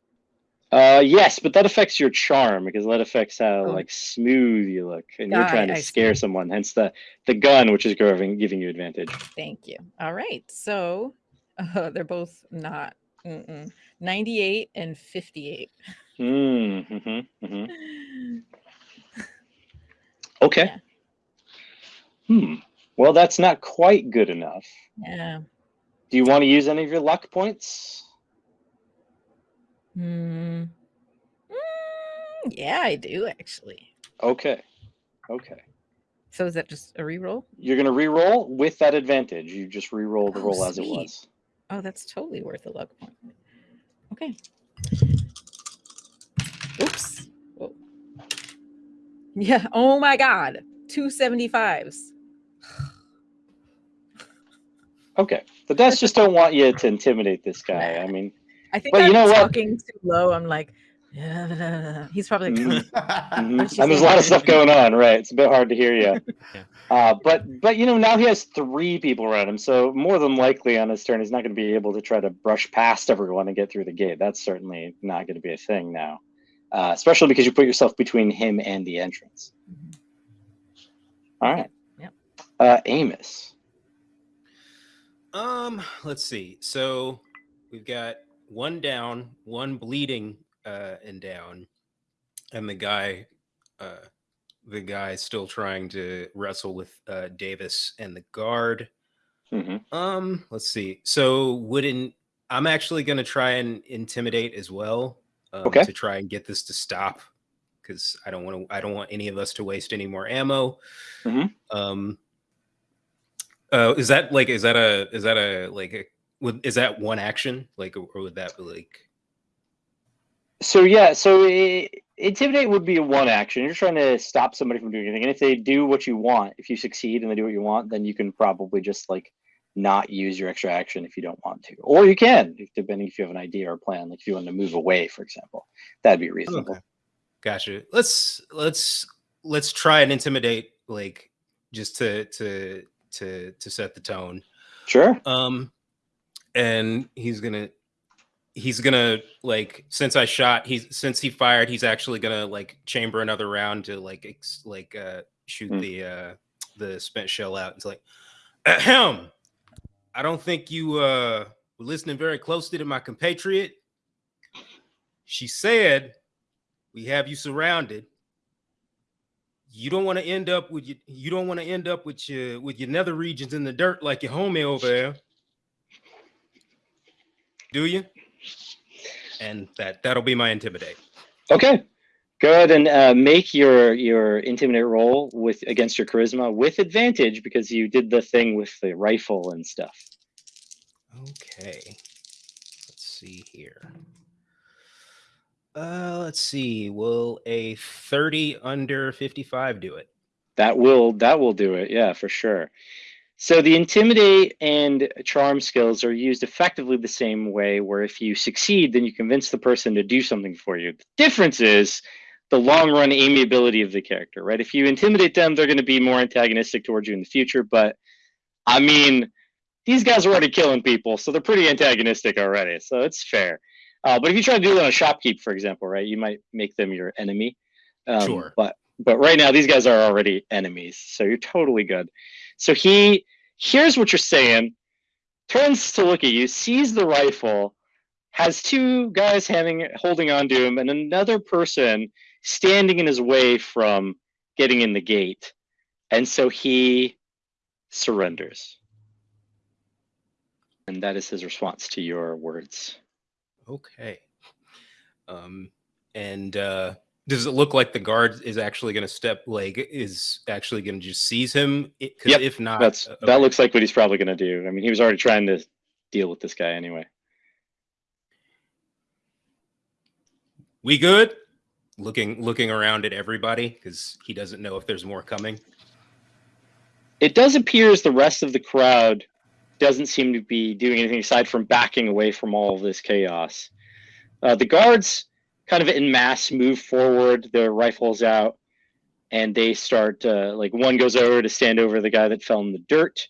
Uh, yes, but that affects your charm because that affects how Oh. like smooth you look, and you're trying to I scare see. someone. Hence the the gun, which is giving giving you advantage. Thank you. All right. So <laughs> uh, they're both not. Mm-mm. 98 and 58. Mm, hmm hmm <laughs> Okay. Yeah. Hmm. Well, that's not quite good enough. Yeah. Do you want to use any of your luck points? Hmm. Mm, yeah, I do actually. Okay. Okay. So is that just a reroll? You're gonna re-roll with that advantage. You just re-roll the Oh, roll as it was. Oh, that's totally worth a luck point. Okay. Oops. Whoa. Yeah. Oh my God. 275s. Okay. The dice just don't want you to intimidate this guy. I mean, I think But you I'm know what? talking too low. I'm like, "Yeah." <laughs> he's probably like, Mhm. mhm. And there's a lot of stuff going on, right? It's a bit hard to hear you. <laughs> Yeah. Uh, but but you know now he has three people around him, so more than likely on his turn he's not going to be able to try to brush past everyone and get through the gate. That's certainly not going to be a thing now, uh, especially because you put yourself between him and the entrance. Mhm. All Okay, right. yep. Uh, Amos. Um, let's see. So we've got one down, one bleeding uh and down, and the guy uh the guy still trying to wrestle with uh Davis and the guard. hmm Um, let's see. So wouldn't I'm actually gonna try and intimidate as well. Um, Okay. to try and get this to stop because I don't want to I don't want any of us to waste any more ammo. Mhm. Um uh is that like is that a is that a like a would is that one action like or would that be like So yeah, so i intimidate would be a one action. You're trying to stop somebody from doing anything, and if they do what you want, if you succeed and they do what you want, then you can probably just like not use your extra action if you don't want to, or you can, depending if you have an idea or a plan. Like if you want to move away, for example, that'd be reasonable. Okay. Gotcha. Let's let's let's try and intimidate like just to to to to set the tone. Sure. Um and he's gonna he's gonna like since I shot he's since he fired he's actually gonna like chamber another round to like ex, like uh shoot Hmm. the uh the spent shell out. It's like <clears throat> ahem. I don't think you uh were listening very closely to my compatriot. She said we have you surrounded. You don't want to end up with your you don't want to end up with your with your nether regions in the dirt like your homie over there. Do you? And that that'll be my intimidate. Okay. Go ahead and uh, make your your intimidate roll with against your charisma with advantage because you did the thing with the rifle and stuff. Okay. Let's see here. Uh let's see. Will a 30 under 55 do it? That will that will do it. Yeah, for sure. So the intimidate and charm skills are used effectively the same way where if you succeed then you convince the person to do something for you. The difference is the long run amiability of the character, right? If you intimidate them, they're going to be more antagonistic towards you in the future, but I mean, these guys are already killing people, so they're pretty antagonistic already. So it's fair. Uh, but if you try to do it on a shopkeep, for example, right, you might make them your enemy. Um, Sure. But but right now these guys are already enemies, so you're totally good. So he hears what you're saying, turns to look at you, sees the rifle, has two guys having holding on to him, and another person standing in his way from getting in the gate, and so he surrenders. And that is his response to your words. Okay. Um and uh does it look like the guard is actually going to step like is actually going to just seize him? Because Yep, if not, That's uh, that looks like what he's probably going to do. I mean, he was already trying to deal with this guy anyway. we good. Looking looking around at everybody because he doesn't know if there's more coming. It does appear as the rest of the crowd doesn't seem to be doing anything aside from backing away from all of this chaos. Uh, the guards kind of in mass move forward, their rifles out, and they start uh, like one goes over to stand over the guy that fell in the dirt.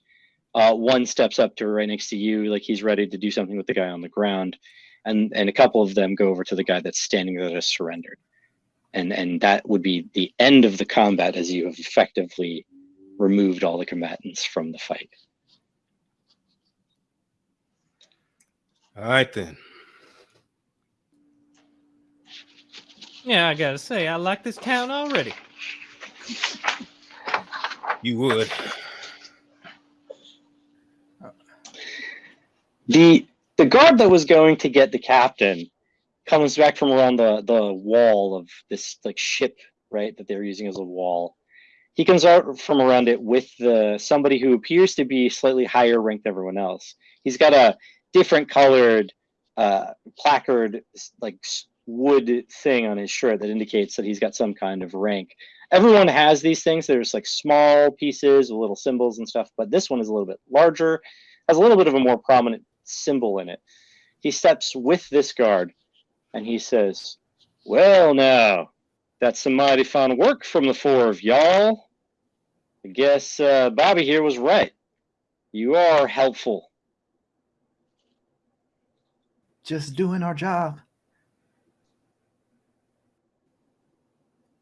Uh, one steps up to right next to you, like he's ready to do something with the guy on the ground, and and a couple of them go over to the guy that's standing there that has surrendered, and and that would be the end of the combat as you have effectively removed all the combatants from the fight. All right then. Yeah, I gotta say, I like this town already. You would. The the guard that was going to get the captain comes back from around the the wall of this like ship, right, that they're using as a wall. He comes out from around it with the somebody who appears to be slightly higher ranked than everyone else. He's got a different colored uh, placard, like wood thing on his shirt that indicates that he's got some kind of rank. Everyone has these things. There's like small pieces with little symbols and stuff, but this one is a little bit larger, has a little bit of a more prominent symbol in it. He steps with this guard and he says, Well, now, that's some mighty fine work from the four of y'all. I guess uh, Bobby here was right. You are helpful. Just doing our job.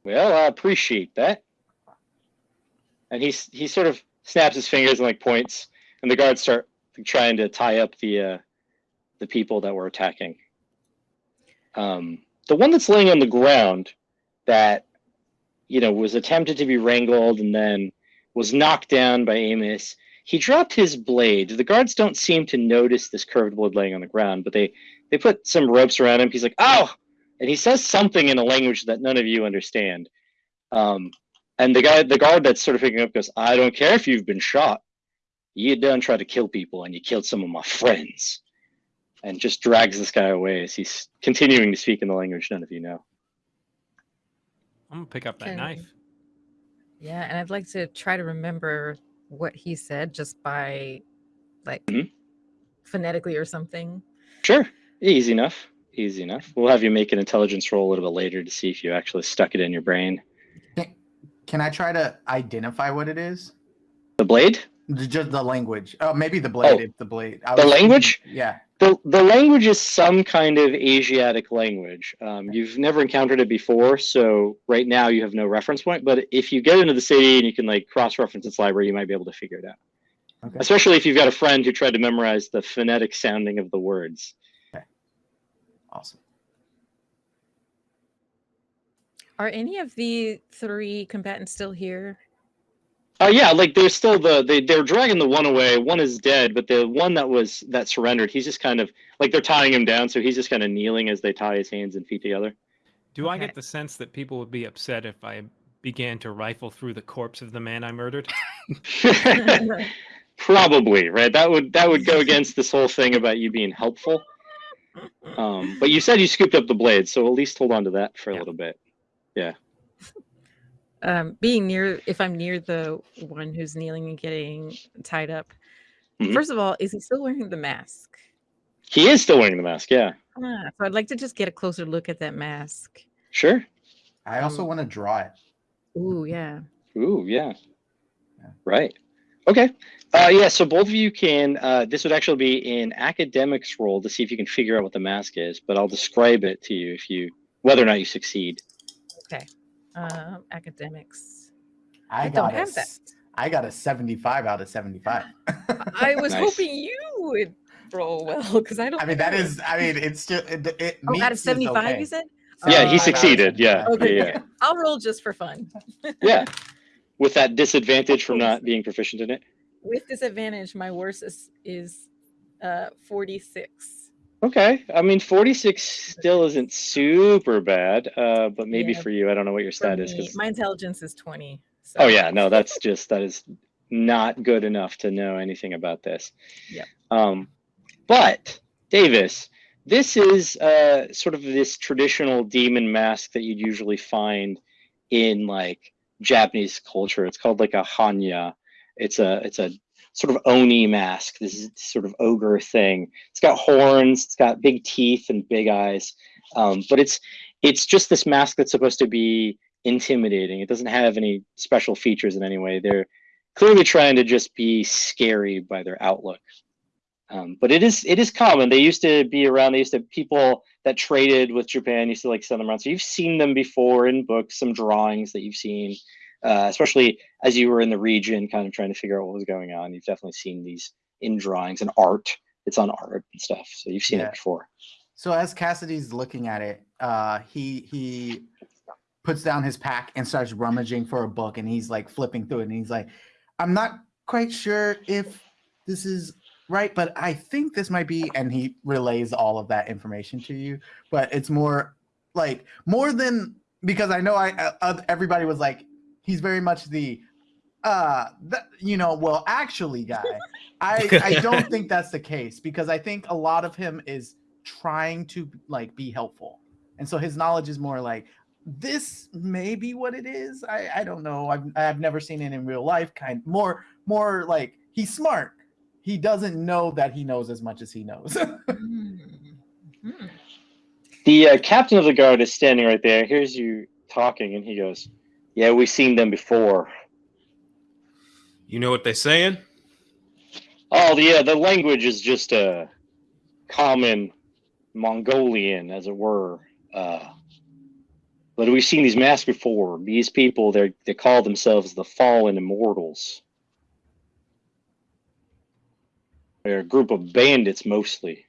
Well, I appreciate that. And he's he sort of snaps his fingers and like points, and the guards start trying to tie up the uh, the people that were attacking. Um, the one that's laying on the ground, that you know was attempted to be wrangled and then was knocked down by Amos. He dropped his blade. The guards don't seem to notice this curved blade laying on the ground, but they they put some ropes around him. He's like, "Oh!" and he says something in a language that none of you understand. Um, and the guy, the guard that's sort of picking up goes, "I don't care if you've been shot. You done tried to kill people and you killed some of my friends. And just drags this guy away as he's continuing to speak in the language none of you know. I'm gonna pick up that Can- knife. Yeah, and I'd like to try to remember what he said just by like Mhm. phonetically or something. Sure. Easy enough. Easy enough. We'll have you make an intelligence roll a little bit later to see if you actually stuck it in your brain. Can, can I try to identify what it is? The blade? Just the language. Oh, maybe the blade. Oh, if the blade. I the was thinking- language? Yeah. The, the language is some kind of Asiatic language. Um, you've never encountered it before, so right now you have no reference point. But if you get into the city and you can like cross-reference its library, you might be able to figure it out. Okay. Especially if you've got a friend who tried to memorize the phonetic sounding of the words. Okay. Awesome. Are any of the three combatants still here? Oh yeah, like there's still the they they're dragging the one away. One is dead, but the one that was that surrendered, he's just kind of like they're tying him down, so he's just kind of kneeling as they tie his hands and feet together. Do I Okay. get the sense that people would be upset if I began to rifle through the corpse of the man I murdered? <laughs> <laughs> Probably, right? That would that would go against this whole thing about you being helpful. Um, but you said you scooped up the blade, so at least hold on to that for a Yeah. little bit. Um, being near, if I'm near the one who's kneeling and getting tied up, Mhm. first of all, is he still wearing the mask? He is still wearing the mask, yeah. Ah, so I'd like to just get a closer look at that mask. Sure. I also Um, want to draw it. Ooh, yeah. Ooh, yeah. Yeah. Right. Okay. Uh, yeah, so both of you can, uh, this would actually be an academics role to see if you can figure out what the mask is, but I'll describe it to you if you, whether or not you succeed. Um, academics. I, I got don't a have that. s- I got a 75 out of 75. <laughs> I was Nice. hoping you would roll well because I don't. I mean, that is. I mean, it's still, it, it Oh, out of 75, okay. you said? Yeah, Uh, he 75 out of succeeded. Yeah. Okay, Yeah, yeah. <laughs> I'll roll just for fun. <laughs> Yeah. With that disadvantage from not being proficient in it. With disadvantage, my worst is, is uh 46. Okay. I mean, 46 still isn't super bad, uh, but maybe Yeah, for you, I don't know what your stat is. me. 'cause- My intelligence is 20. So. Oh yeah, no, that's just that is not good enough to know anything about this. Yeah. Um, but Davis, this is uh, sort of this traditional demon mask that you'd usually find in like Japanese culture. It's called like a hannya. It's a it's a sort of oni mask. This is sort of ogre thing. It's got horns. It's got big teeth and big eyes. Um, but it's it's just this mask that's supposed to be intimidating. It doesn't have any special features in any way. They're clearly trying to just be scary by their outlook. Um, but it is it is common. They used to be around. They used to people that traded with Japan used to like send them around. So you've seen them before in books, some drawings that you've seen, uh, especially as you were in the region, kind of trying to figure out what was going on. You've definitely seen these in drawings and art. It's on art and stuff. So you've seen Yeah. it before. So as Cassidy's looking at it, uh, he he puts down his pack and starts rummaging for a book, and he's like flipping through it, and he's like, "I'm not quite sure if this is right, but I think this might be." And he relays all of that information to you, but it's more like more than because I know I uh, everybody was like, he's very much the uh that you know well actually guy i i <laughs> don't think that's the case because i think a lot of him is trying to like be helpful and so his knowledge is more like this may be what it is i i don't know i've i've never seen it in real life kind more more like he's smart he doesn't know that he knows as much as he knows <laughs> Hmm. Hmm. The uh, captain of the guard is standing right there. Hears you talking, and he goes, "Yeah, we've seen them before. You know what they're saying? Oh, yeah, the language is just a common Mongolian, as it were. Uh, but we've seen these masks before. These people, they they call themselves the Fallen Immortals. They're a group of bandits, mostly.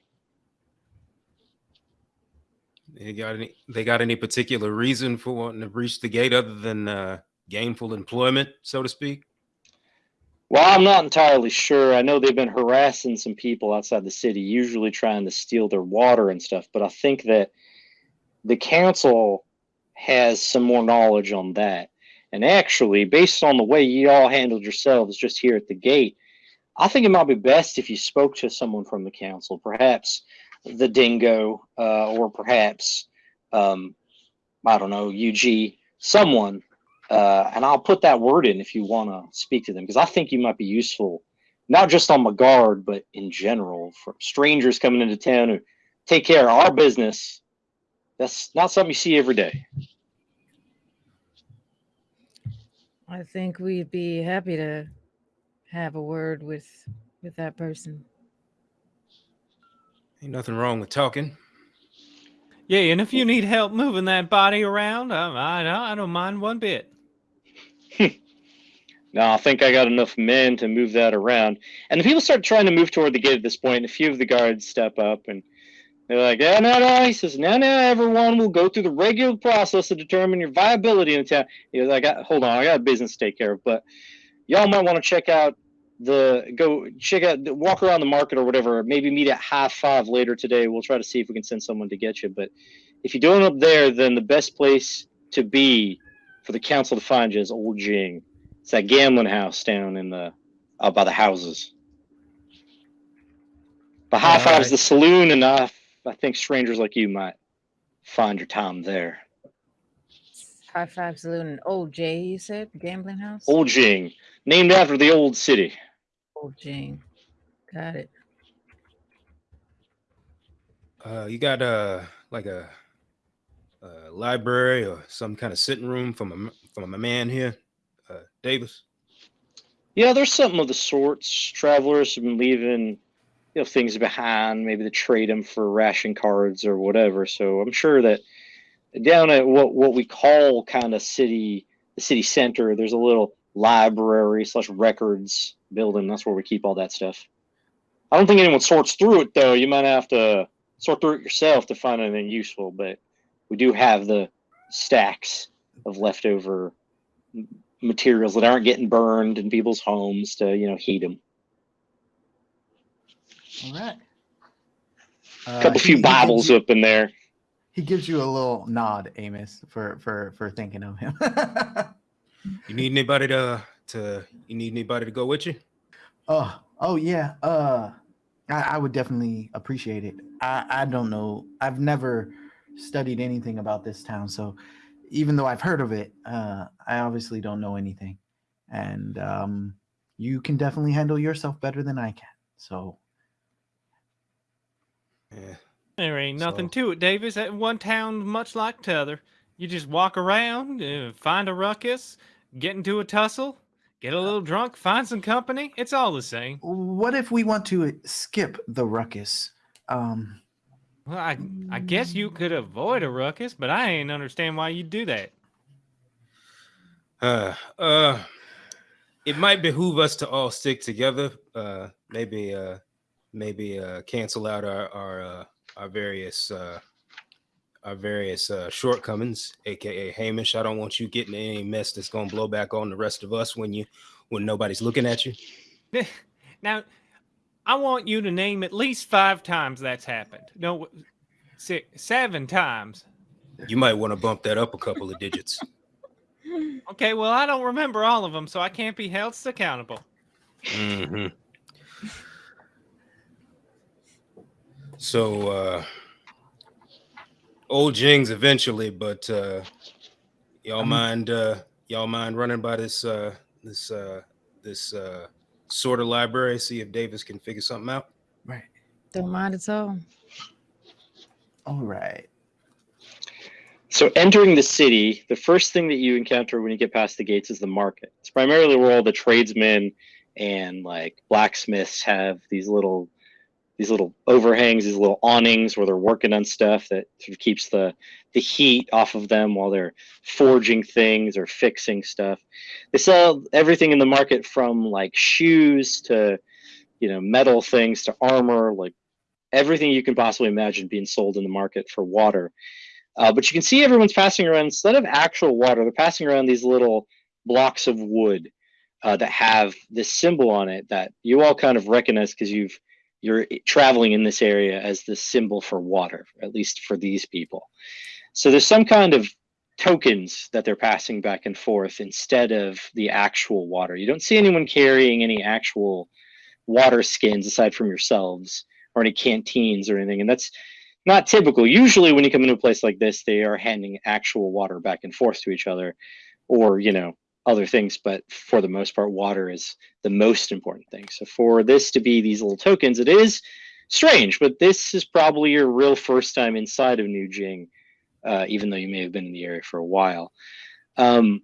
They got any? They got any particular reason for wanting to breach the gate other than uh, gainful employment, so to speak? Well, I'm not entirely sure. I know they've been harassing some people outside the city, usually trying to steal their water and stuff. But I think that the council has some more knowledge on that. And actually, based on the way you all handled yourselves just here at the gate, I think it might be best if you spoke to someone from the council, perhaps the Dingo, uh, or perhaps um, I don't know, UG, someone, uh, and I'll put that word in if you want to speak to them because I think you might be useful, not just on my guard, but in general for strangers coming into town who take care of our business. That's not something you see every day. I think we'd be happy to have a word with with that person. Ain't nothing wrong with talking. Yeah, and if you need help moving that body around, um, I, I, I don't mind one bit. <laughs> No, I think I got enough men to move that around. And the people start trying to move toward the gate at this point, and a few of the guards step up and they're like, yeah, no, no. He says, now, now, everyone will go through the regular process to determine your viability in the town. He goes, I got, hold on, I got a business to take care of, but y'all might want to check out the, go check out, walk around the market or whatever. Maybe meet at half five later today. We'll try to see if we can send someone to get you. But if you're doing up there, then the best place to be for the council to find you is Old Jing. It's that gambling house down in the, out by the houses. but high five's Alright. the saloon, and I, I think strangers like you might find your time there. High Five Saloon and Old Jay, you said? Gambling house? Old Jing, named after the old city. Old Jing. Got it. Uh, you got uh like a, a library or some kind of sitting room from a m- from a man here, uh, Davis. Yeah, there's something of the sorts. Travelers have been leaving, you know, things behind. Maybe to trade them for ration cards or whatever. So I'm sure that down at what what we call kind of city, the city center, there's a little library slash records building. That's where we keep all that stuff. I don't think anyone sorts through it though. You might have to sort through it yourself to find anything useful. But we do have the stacks of leftover materials that aren't getting burned in people's homes to you know heat them. All right. A Uh, couple he- few Bibles up in there. He gives you a little nod, Amos, for for for thinking of him. You need anybody to to you need anybody to go with you? oh, oh yeah. Uh, I, I would definitely appreciate it. I I don't know. I've never studied anything about this town, so even though I've heard of it, uh, I obviously don't know anything. And um, you can definitely handle yourself better than I can. So Yeah. There ain't nothing So- to it, Davis. That one town much like t'other. You just walk around, uh, find a ruckus, get into a tussle, get a little drunk, find some company. It's all the same. what if we want to skip the ruckus? Um, Well, I, I guess you could avoid a ruckus, but I ain't understand why you'd do that. Uh, uh, it might behoove us to all stick together. Uh, maybe, uh, maybe uh, cancel out our our uh, our various uh, our various uh, shortcomings, aka Hamish. I don't want you getting any mess that's gonna blow back on the rest of us when you when nobody's looking at you. <laughs> Now, I want you to name at least five times that's happened. No, six, seven times. You might want to bump that up a couple of digits. <laughs> Okay, well, I don't remember all of them, so I can't be held accountable. hmm So, uh, old Jings eventually, but uh, y'all Um, mind uh, y'all mind running by this uh, this uh, this uh, sort of library, see if Davis can figure something out. right. Don't mind at all. All right. So entering the city, the first thing that you encounter when you get past the gates is the market. It's primarily where all the tradesmen and like blacksmiths have these little these little overhangs, these little awnings where they're working on stuff that sort of keeps the the heat off of them while they're forging things or fixing stuff. They sell everything in the market from like shoes to you know metal things to armor, like everything you can possibly imagine being sold in the market for water. Uh, but you can see everyone's passing around instead of actual water, they're passing around these little blocks of wood uh, that have this symbol on it that you all kind of recognize because you've you're traveling in this area as the symbol for water, at least for these people. So there's some kind of tokens that they're passing back and forth instead of the actual water. You don't see anyone carrying any actual water skins aside from yourselves or any canteens or anything. And that's not typical. Usually, when you come into a place like this, they are handing actual water back and forth to each other, or you know other things. But for the most part, water is the most important thing. So for this to be these little tokens, it is strange. But this is probably your real first time inside of New Jing, uh, even though you may have been in the area for a while. Um,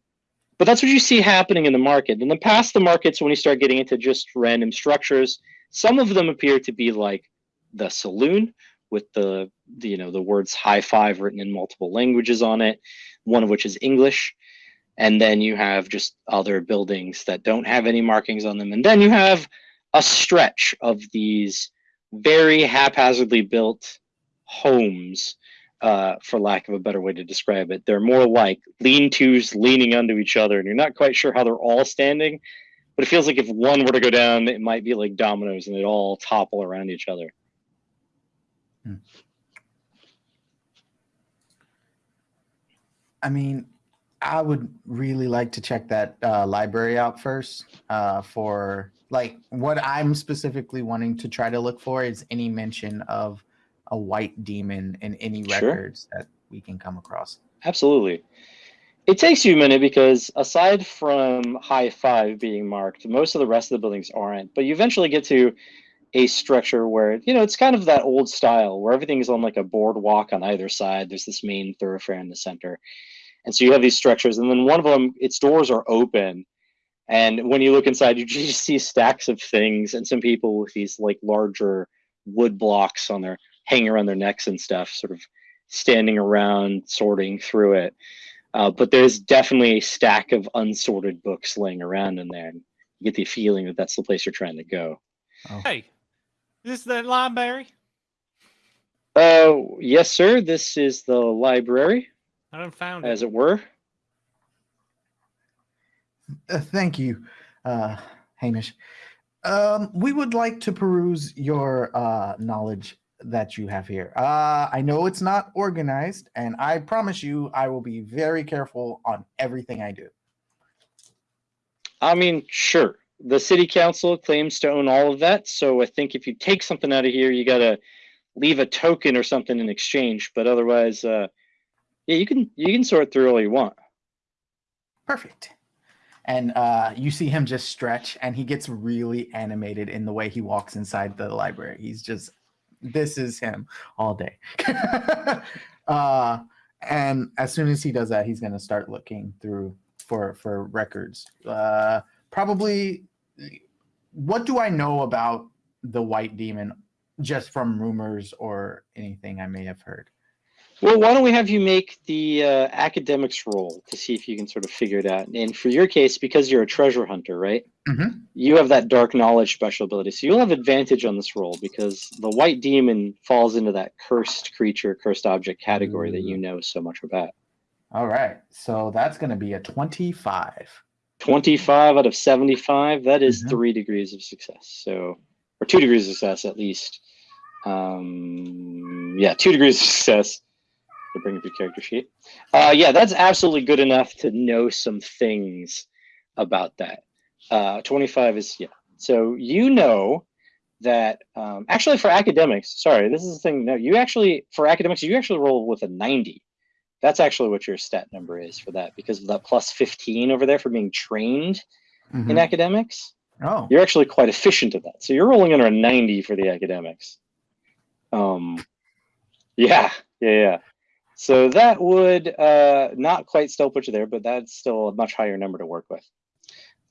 but that's what you see happening in the market. In the past, the markets, when you start getting into just random structures, some of them appear to be like the saloon with the, the you know the words high five written in multiple languages on it, one of which is English. And then you have just other buildings that don't have any markings on them. And then you have a stretch of these very haphazardly built homes uh, for lack of a better way to describe it. They're more like lean-tos leaning onto each other, and you're not quite sure how they're all standing. But it feels like if one were to go down, it might be like dominoes, and they'd all topple around each other. Hmm. I mean, I would really like to check that uh, library out first uh, for like what I'm specifically wanting to try to look for is any mention of a white demon in any Sure. records that we can come across. Absolutely. It takes you a minute because aside from high five being marked, most of the rest of the buildings aren't. But you eventually get to a structure where, you know, it's kind of that old style where everything is on like a boardwalk on either side. There's this main thoroughfare in the center. And so you have these structures, and then one of them, its doors are open. And when you look inside, you <laughs> just see stacks of things and some people with these like larger wood blocks on their hanging around their necks and stuff, sort of standing around sorting through it. Uh, but there's definitely a stack of unsorted books laying around in there. And you get the feeling that that's the place you're trying to go. Hey, is this the library? Uh, yes, sir. This is the library, I don't found it. as it were. Uh, thank you, uh, Hamish. Um, we would like to peruse your uh, knowledge that you have here. Uh, I know it's not organized, and I promise you I will be very careful on everything I do. I mean, sure. The city council claims to own all of that. So I think if you take something out of here, you got to leave a token or something in exchange. But otherwise, uh, yeah, you can you can sort through all you want. Perfect. And uh, you see him just stretch, and he gets really animated in the way he walks inside the library. He's just, this is him all day. <laughs> uh, and as soon as he does that, he's going to start looking through for for records. Uh, probably, what do I know about the white demon, just from rumors or anything I may have heard? Well, why don't we have you make the uh, academics roll to see if you can sort of figure it out? And for your case, because you're a treasure hunter, right? Mhm. You have that dark knowledge special ability, so you'll have advantage on this roll because the white demon falls into that cursed creature, cursed object category that you know so much about. All right, so that's going to be a twenty-five. 25 out of 75 that is Mhm. three degrees of success so or two degrees of success at least um yeah two degrees of success to bring up your character sheet uh yeah that's absolutely good enough to know some things about that uh 25 is yeah so you know that um actually for academics sorry this is the thing no you actually for academics you actually roll with a 90 that's actually what your stat number is for that because of that plus 15 over there for being trained in Mhm. academics. Oh, You're actually quite efficient at that. So you're rolling under a 90 for the academics. Um, yeah, yeah, yeah. So that would uh, not quite still put you there, but that's still a much higher number to work with.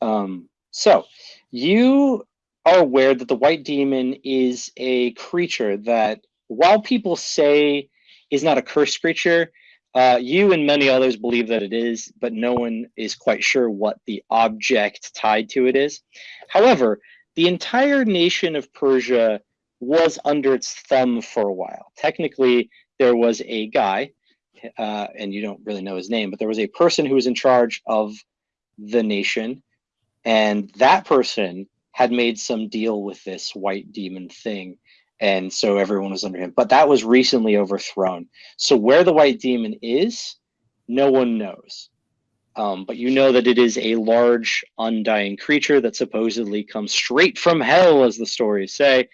Um, so you are aware that the white demon is a creature that, while people say is not a cursed creature, uh, you and many others believe that it is, but no one is quite sure what the object tied to it is. However, the entire nation of Persia was under its thumb for a while. Technically, there was a guy, uh, and you don't really know his name, but there was a person who was in charge of the nation, and that person had made some deal with this white demon thing, and so everyone was under him. But that was recently overthrown. So where the white demon is, no one knows. Um, but you know that it is a large, undying creature that supposedly comes straight from hell, as the stories say.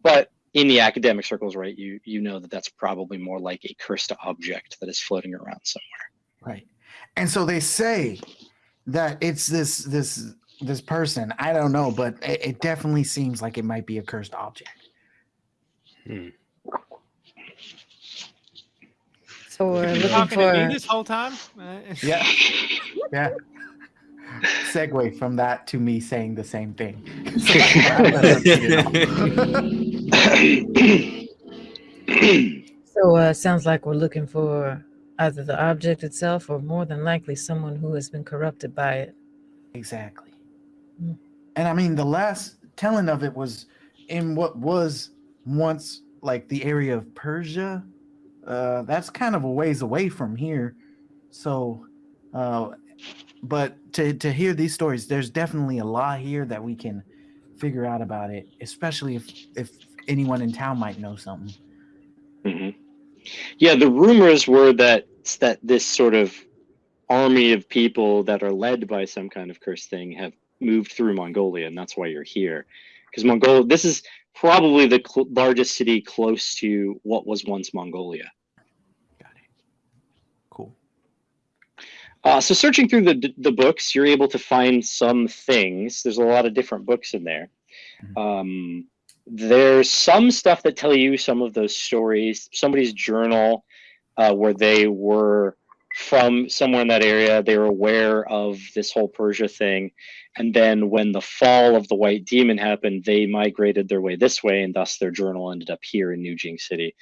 But in the academic circles, right, you you know that that's probably more like a cursed object that is floating around somewhere. Right. And so they say that it's this this this person. I don't know, but it, it definitely seems like it might be a cursed object. Hmm. So we're You looking talking to me for this whole time? Uh, Yeah. <laughs> Yeah. Segue from that to me saying the same thing. <laughs> <laughs> <coughs> So uh, sounds like we're looking for either the object itself or more than likely someone who has been corrupted by it. exactly. Hmm. And I mean, the last telling of it was in what was once like the area of Persia. Uh, that's kind of a ways away from here. So, uh, but to, to hear these stories, there's definitely a lot here that we can figure out about it, especially if, if anyone in town might know something. Mhm. Yeah, the rumors were that that this sort of army of people that are led by some kind of cursed thing have moved through Mongolia, and that's why you're here. Because Mongolia, this is probably the cl- largest city close to what was once Mongolia. Got it. Cool. Uh, so searching through the the books, you're able to find some things. There's a lot of different books in there. Um, there's some stuff that tell you some of those stories. Somebody's journal, uh, where they were from somewhere in that area. They were aware of this whole Persia thing, and then when the fall of the White Demon happened, they migrated their way this way, and thus their journal ended up here in New Jing City.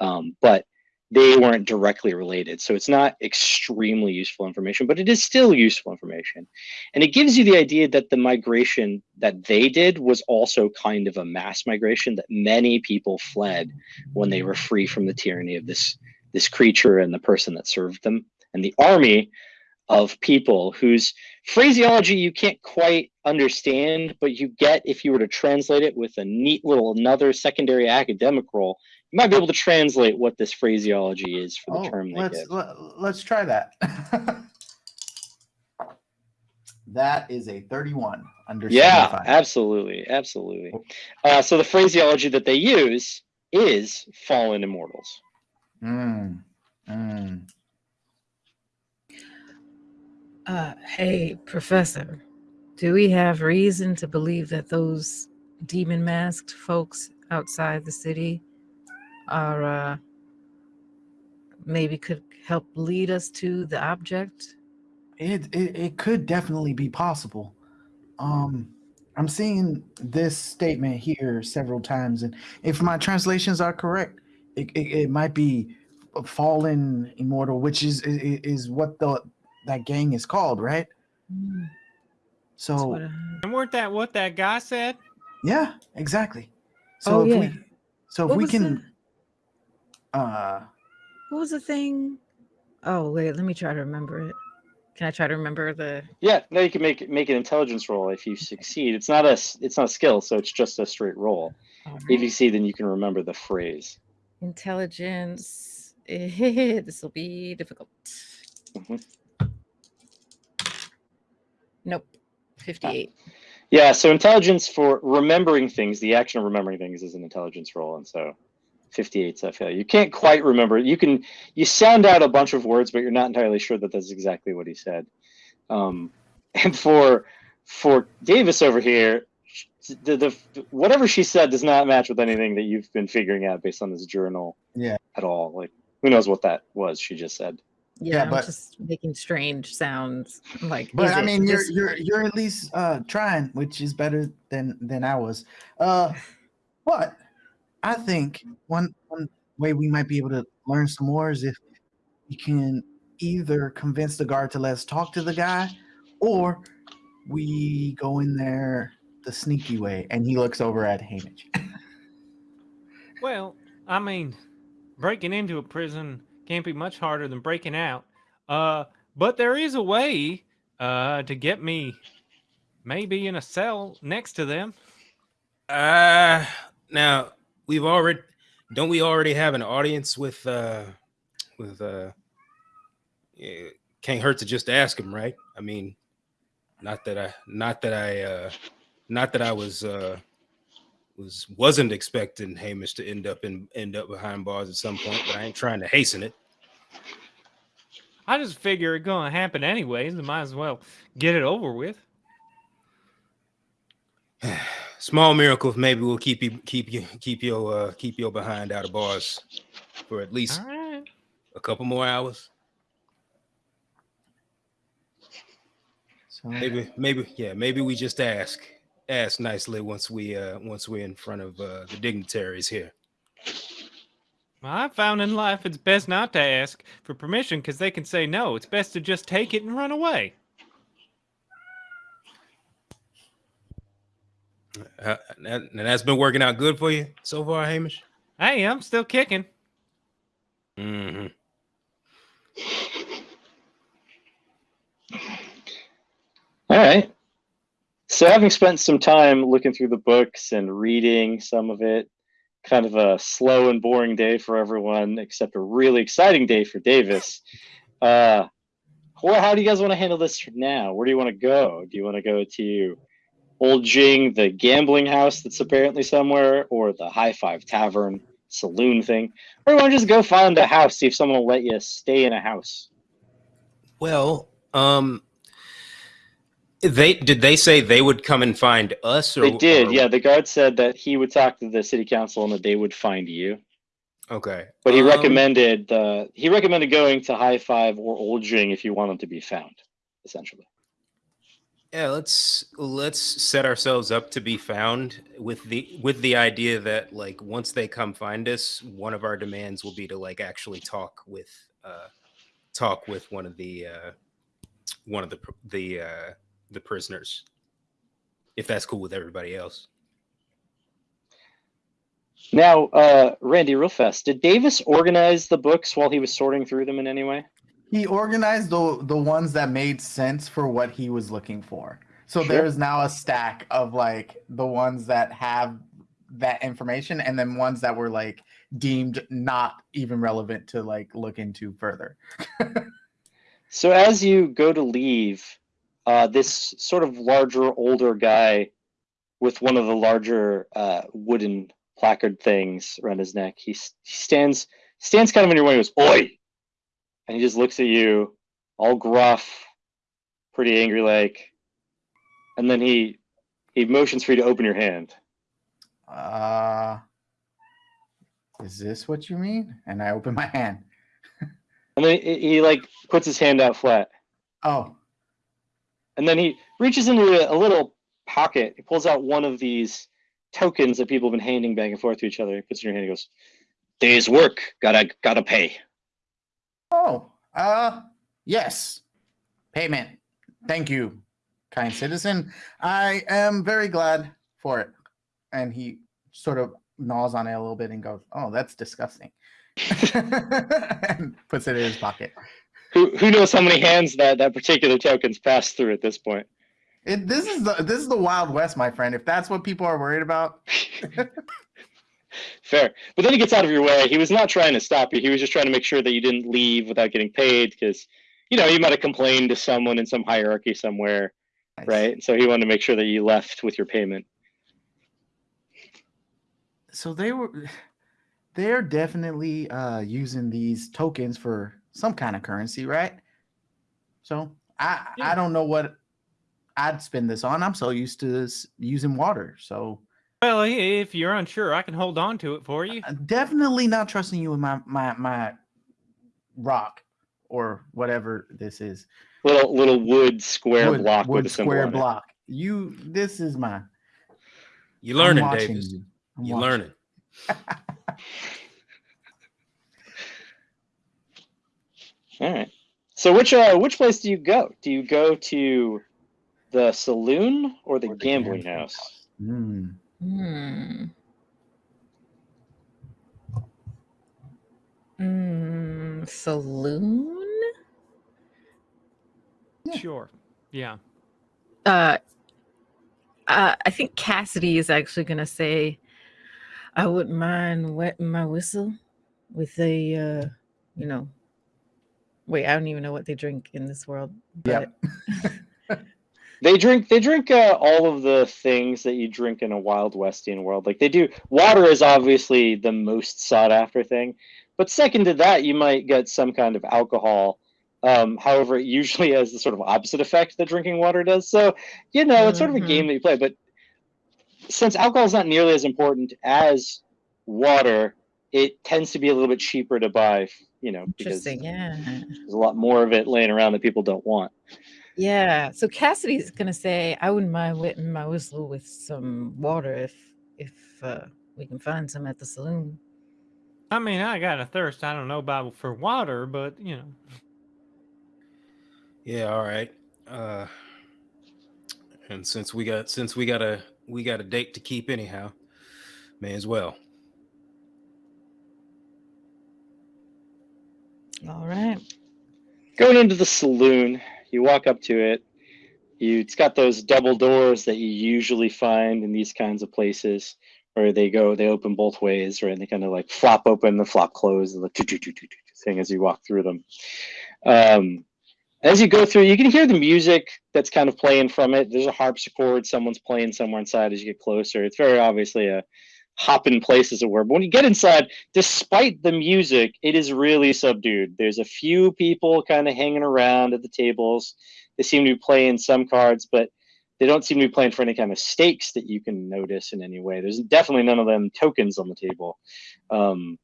Um, but they weren't directly related. So it's not extremely useful information, but it is still useful information. And it gives you the idea that the migration that they did was also kind of a mass migration, that many people fled when they were free from the tyranny of this, this creature and the person that served them. And the army of people whose phraseology you can't quite understand, but you get if you were to translate it with a neat little another secondary academic role, you might be able to translate what this phraseology is for the Oh, term they let's give. let, let's try that. <laughs> that is a 31 under Yeah, 75. absolutely, absolutely. Uh, so the phraseology that they use is fallen immortals. Mm, mm. Uh, hey, Professor, do we have reason to believe that those demon masked folks outside the city are uh, maybe could help lead us to the object? It, it it could definitely be possible. Um, I'm seeing this statement here several times, and if my translations are correct, it, it, it might be a fallen immortal, which is is, is what the that gang is called, right? Hmm, So what I heard. and weren't that what that guy said? yeah, exactly. So Oh, if yeah. we so if What we was can uh What was the thing? Oh wait, let me try to remember it. Can I try to remember the? Yeah, now you can make make an intelligence roll if you succeed. It's not a s- it's not a skill, so it's just a straight roll. all If you see, then you can remember the phrase. Intelligence. <laughs> this will be difficult. Mhm. Nope. 58. Yeah, so intelligence for remembering things, the action of remembering things is an intelligence roll, and so 58 is a failure. You can't quite remember. You can you sound out a bunch of words, but you're not entirely sure that that's exactly what he said. Um, <laughs> and for for Davis over here, the, the whatever she said does not match with anything that you've been figuring out based on this journal. Yeah. At all, like who knows what that was? She just said. Yeah, Yeah, I'm just making strange sounds. Like, But I mean, you're you're you're at least uh trying, which is better than than I was. Uh, <laughs> but I think one one way we might be able to learn some more is if we can either convince the guard to let us talk to the guy, or we go in there the sneaky way. And he looks over at Hamish. <laughs> Well, I mean, breaking into a prison can't be much harder than breaking out. Uh, but there is a way uh, to get me maybe in a cell next to them. Uh now we've already don't we already have an audience with uh with uh yeah, can't hurt to just ask him, right? I mean, not that I, not that I, uh, not that I was, uh, was wasn't expecting Hamish to end up in end up behind bars at some point, but I ain't trying to hasten it. I just figure it's gonna happen anyways. I might as well get it over with. <sighs> <sighs> <sighs> Small miracles maybe we'll keep you keep you keep your uh keep your behind out of bars for at least right. a couple more hours. So Maybe maybe yeah, maybe we just ask ask nicely once we uh once we're in front of uh the dignitaries here. Well, I found in life it's best not to ask for permission because they can say no. It's best to just take it and run away. Uh, and that- and that's been working out good for you so far, Hamish? Hey, I'm still kicking. Mm-hmm. All right. So, having spent some time looking through the books and reading some of it, kind of a slow and boring day for everyone, except a really exciting day for Davis. Uh, well, how do you guys want to handle this now? Where do you want to go? Do you want to go to Old Jing, the gambling house that's apparently somewhere, or the High Five Tavern saloon thing? Or you want to just go find a house, see if someone will let you stay in a house? Well, um they did they say they would come and find us or They did, or- yeah. The guard said that he would talk to the city council and that they would find you. Okay. But he Um, recommended uh, he recommended going to High Five or Old Jing if you want them to be found, essentially. Yeah, let's let's set ourselves up to be found with the with the idea that like once they come find us, one of our demands will be to like actually talk with uh talk with one of the uh one of the the uh the prisoners. If that's cool with everybody else. Now, uh, Randy, real fast, did Davis organize the books while he was sorting through them in any way? He organized the the ones that made sense for what he was looking for. So Sure. there's now a stack of like the ones that have that information and then ones that were like deemed not even relevant to like look into further. <laughs> So as you go to leave, uh, this sort of larger, older guy with one of the larger uh, wooden placard things around his neck, he, he stands stands kind of in your way and goes, "Oi!" And he just looks at you, all gruff, pretty angry like, and then he he motions for you to open your hand. Uh is this what you mean? And I open my hand. And then he, he like puts his hand out flat. Oh, And then he reaches into a, a little pocket. He pulls out one of these tokens that people have been handing back and forth to each other. He puts it in your hand. He goes, "Day's work. Gotta gotta pay." Oh, uh, yes. Payment. Thank you, kind citizen. I am very glad for it. And he sort of gnaws on it a little bit and goes, "Oh, that's disgusting," <laughs> and puts it in his pocket. Who who knows how many hands that that particular token's passed through at this point? It, this is the this is the Wild West, my friend. If that's what people are worried about, <laughs> Fair. But then he gets out of your way. He was not trying to stop you. He was just trying to make sure that you didn't leave without getting paid because, you know, you might have complained to someone in some hierarchy somewhere, Nice. right? So he wanted to make sure that you left with your payment. So they were, <sighs> they're definitely uh, using these tokens for some kind of currency, right? So I Yeah. I don't know what I'd spend this on. I'm so used to this using water, so Well, if you're unsure, I can hold on to it for you. I'm definitely not trusting you with my my my rock or whatever this is. Little little wood square Wood- block wood with square on it. block. You, this is my. You I'm learning, watching Davis. You. I'm You learning. <laughs> All right. So which uh which place do you go? Do you go to the saloon or the Or the gambling gambling house? Hmm. Hmm. Mm, saloon? Yeah. Sure. Yeah. Uh, uh, I think Cassidy is actually going to say, I wouldn't mind wetting my whistle with a, uh, you know, Wait, I don't even know what they drink in this world. Yeah. But They drink they drink uh, all of the things that you drink in a Wild Westian world. Like they do water is obviously the most sought after thing, but second to that you might get some kind of alcohol. Um, however, it usually has the sort of opposite effect that drinking water does. So, you know, it's sort of a game that you play, but since alcohol is not nearly as important as water, it tends to be a little bit cheaper to buy, you know, because interesting. Yeah. there's a lot more of it laying around that people don't want. Yeah. So Cassidy's gonna say, I wouldn't mind wetting my whistle with some water if if uh, we can find some at the saloon. I mean, I got a thirst. I don't know about for water, but you know, Yeah, all right. Uh and since we got since we got a we got a date to keep anyhow, may as well. All right. Going into the saloon, you walk up to it. You, it's got those double doors that you usually find in these kinds of places, where they go, they open both ways, right? And they kind of like flop open, the flop close, the toot, toot thing as you walk through them. Um, as you go through, you can hear the music that's kind of playing from it. There's a harpsichord, someone's playing somewhere inside as you get closer. It's very obviously a hopping place, as it were. But when you get inside, despite the music, it is really subdued. There's a few people kind of hanging around at the tables. They seem to be playing some cards, but they don't seem to be playing for any kind of stakes that you can notice in any way. There's definitely none of them tokens on the table. Um,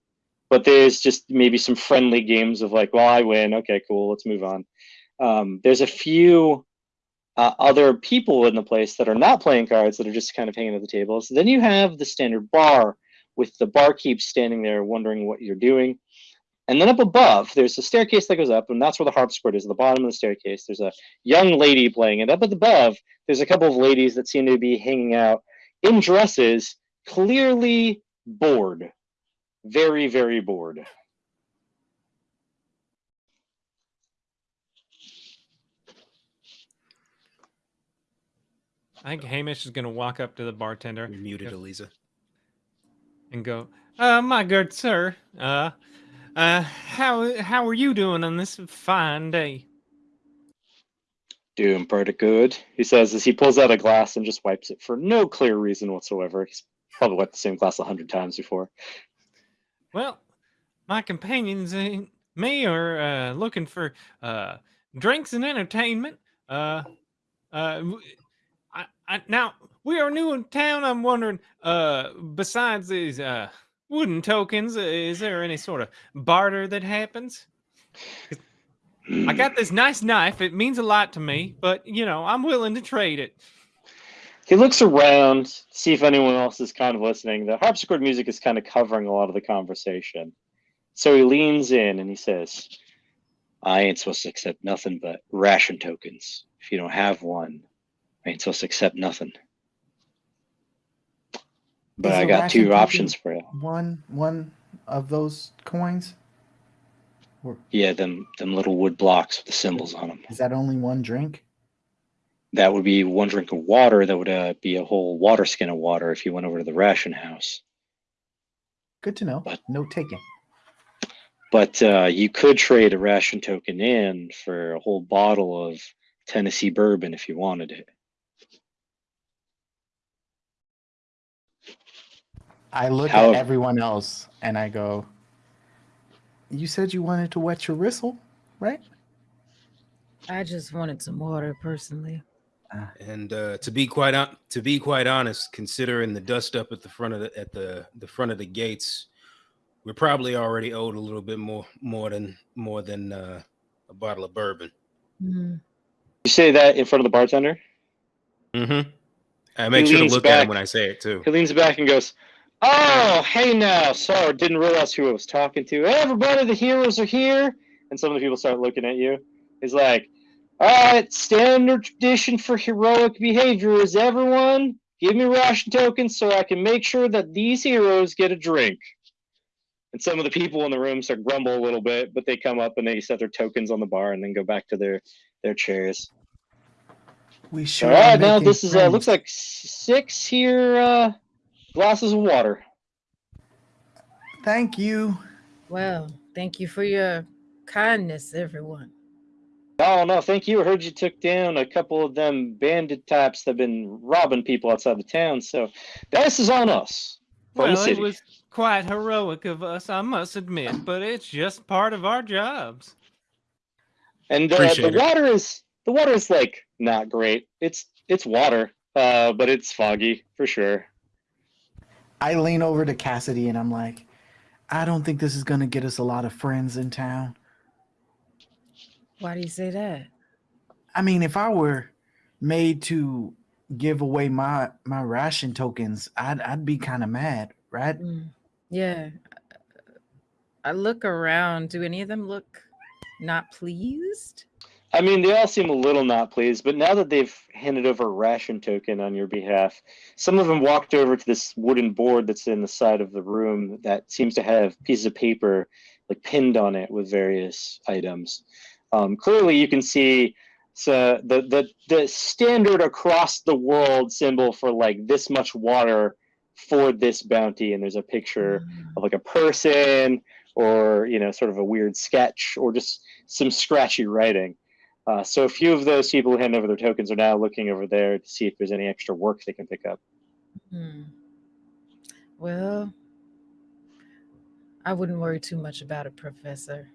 but there's just maybe some friendly games of like, well, I win. Okay, cool. Let's move on. Um, there's a few uh, other people in the place that are not playing cards that are just kind of hanging at the tables. Then you have the standard bar with the barkeep standing there wondering what you're doing. And then up above, there's a staircase that goes up, and that's where the harpsichord is. At the bottom of the staircase, there's a young lady playing. And up above, there's a couple of ladies that seem to be hanging out in dresses, clearly bored. Very, very bored. I think Hamish is going to walk up to the bartender You're muted, Yep. Eliza. and go, "Uh, my good sir, uh, uh, how how are you doing on this fine day?" Doing pretty good, he says as he pulls out a glass and just wipes it for no clear reason whatsoever. He's probably wiped the same glass a hundred times before. Well, my companions and me are uh, looking for uh, drinks and entertainment. Uh, uh, w- I, now we are new in town. I'm wondering, uh, besides these uh, wooden tokens, uh, is there any sort of barter that happens? I got this nice knife. It means a lot to me, but you know, I'm willing to trade it. He looks around, see if anyone else is kind of listening. The harpsichord music is kind of covering a lot of the conversation. So he leans in and he says, I ain't supposed to accept nothing but ration tokens. If you don't have one, I ain't supposed to accept nothing. But Is I got two options for you. One one of those coins. Yeah, them them little wood blocks with the symbols on them. Is that only one drink? That would be one drink of water. That would uh, be a whole water skin of water if you went over to the ration house. Good to know. But- No taking. But uh, you could trade a ration token in for a whole bottle of Tennessee bourbon if you wanted it. I look However- at everyone else and I go, You said you wanted to wet your whistle, right? I just wanted some water personally. And uh, to be quite on, to be quite honest, considering the dust up at the front of the at the the front of the gates, we're probably already owed a little bit more more than more than uh, a bottle of bourbon. Mm. You say that in front of the bartender. Mm-hmm. I make sure to leans look at back. him when I say it too. He leans back and goes, "Oh, hey now, sorry, didn't realize who I was talking to. Hey, everybody, the heroes are here." And some of the people start looking at you. He's like, "All right, standard tradition for heroic behavior is everyone give me ration tokens so I can make sure that these heroes get a drink." And some of the people in the room start grumble a little bit, but they come up and they set their tokens on the bar and then go back to their their chairs. We sure. All are now this is uh, looks like six here uh, glasses of water. Thank you. Well, thank you for your kindness, everyone. Oh no, thank you. I heard you took down a couple of them bandit types that have been robbing people outside the town. So this is on us. Well, it was quite heroic of us, I must admit, but it's just part of our jobs. And uh, the water is the water is like not great. It's it's water, uh, but it's foggy for sure. I lean over to Cassidy and I'm like, I don't think this is gonna get us a lot of friends in town. Why do you say that? I mean, if I were made to give away my my ration tokens, I'd I'd be kind of mad, right? Mm, Yeah. I look around. Do any of them look not pleased? I mean, they all seem a little not pleased, but now that they've handed over a ration token on your behalf, some of them walked over to this wooden board that's in the side of the room that seems to have pieces of paper like pinned on it with various items. Um, clearly, you can see so the, the the standard across the world symbol for like this much water for this bounty, and there's a picture Mm, of like a person or you know sort of a weird sketch or just some scratchy writing. Uh, so a few of those people who hand over their tokens are now looking over there to see if there's any extra work they can pick up. Hmm. Well, I wouldn't worry too much about it, Professor.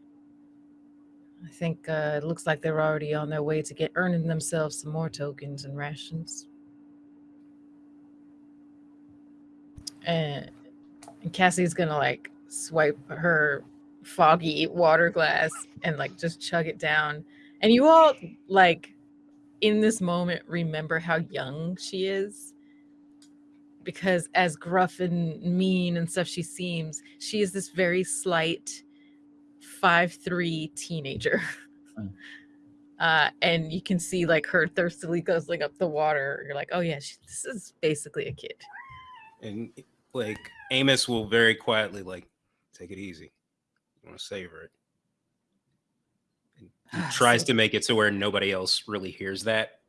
I think uh, it looks like they're already on their way to get earning themselves some more tokens and rations. And, and Cassie's gonna like swipe her foggy water glass and like just chug it down. And you all like in this moment remember how young she is because as gruff and mean and stuff she seems, she is this very slight five three teenager. Mm. <laughs> Uh, and you can see like her thirstily guzzling up the water. You're like, oh yeah, she, this is basically a kid. and like Amos will very quietly like take it easy. You want to savor it. He ah, tries to make it so where nobody else really hears that.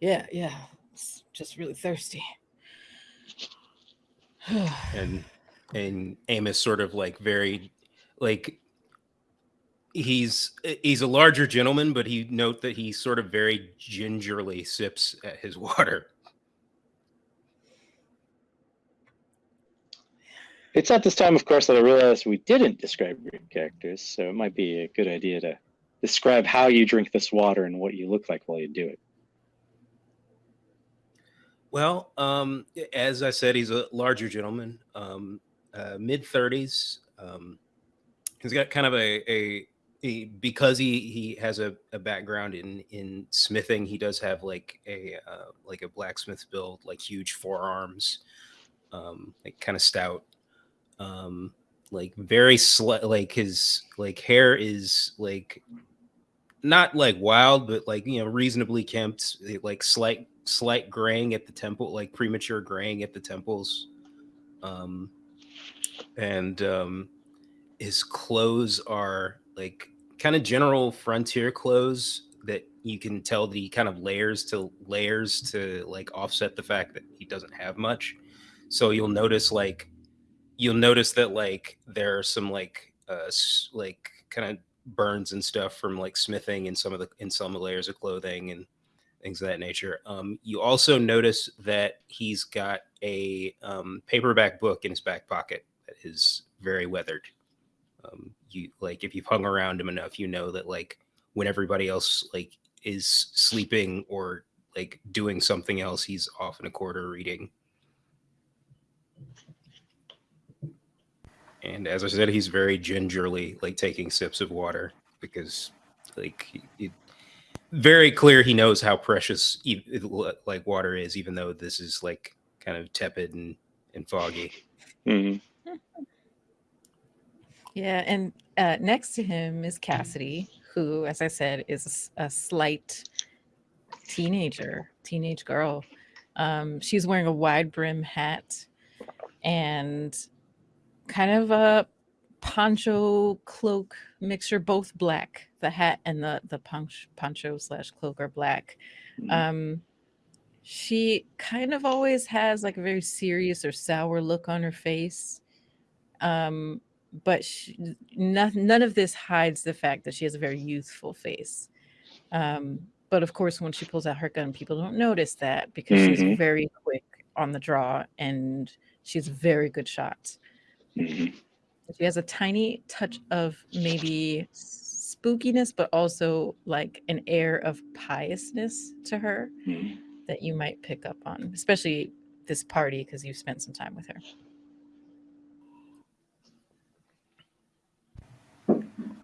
Yeah, yeah, it's just really thirsty. <sighs> and and Amos sort of like very like he's eh, he's a larger gentleman, but he note that he sort of very gingerly sips at his <laughs> water. It's at this time, of course, that I realized we didn't describe your characters, so it might be a good idea to describe how you drink this water and what you look like while you do it. Well, um, as I said, he's a larger gentleman, um, uh, mid thirties. Um, he's got kind of a, a, a because he he has a, a background in in smithing. He does have like a uh, like a blacksmith build, like huge forearms, um, like kind of stout. Um, like very slight, like his like hair is like not like wild, but like you know reasonably kempt, like slight slight graying at the temple, like premature graying at the temples. Um, and um, his clothes are like kind of general frontier clothes that you can tell that he kind of layers to layers to like offset the fact that he doesn't have much. So you'll notice like you'll notice that like there are some like uh like kind of burns and stuff from like smithing in some of the in some layers of clothing and things of that nature. Um, you also notice that he's got a um, paperback book in his back pocket that is very weathered. Um, you like if you've hung around him enough, you know that like when everybody else like is sleeping or like doing something else, he's off in a corner reading. And as I said, he's very gingerly like taking sips of water because like it, very clear he knows how precious like water is, even though this is like kind of tepid and, and foggy. Mhm. Yeah, and uh, next to him is Cassidy, who, as I said, is a slight teenager, teenage girl. Um, she's wearing a wide brim hat and kind of a poncho cloak mixture, both black. The hat and the the ponch, poncho slash cloak are black. Mhm. Um, she kind of always has like a very serious or sour look on her face. Um, but she, none, none of this hides the fact that she has a very youthful face. Um, but of course, when she pulls out her gun, people don't notice that because Mhm. she's very quick on the draw and she's a very good shot. Mhm. She has a tiny touch of maybe spookiness, but also like an air of piousness to her Mhm. that you might pick up on, especially this party because you've spent some time with her.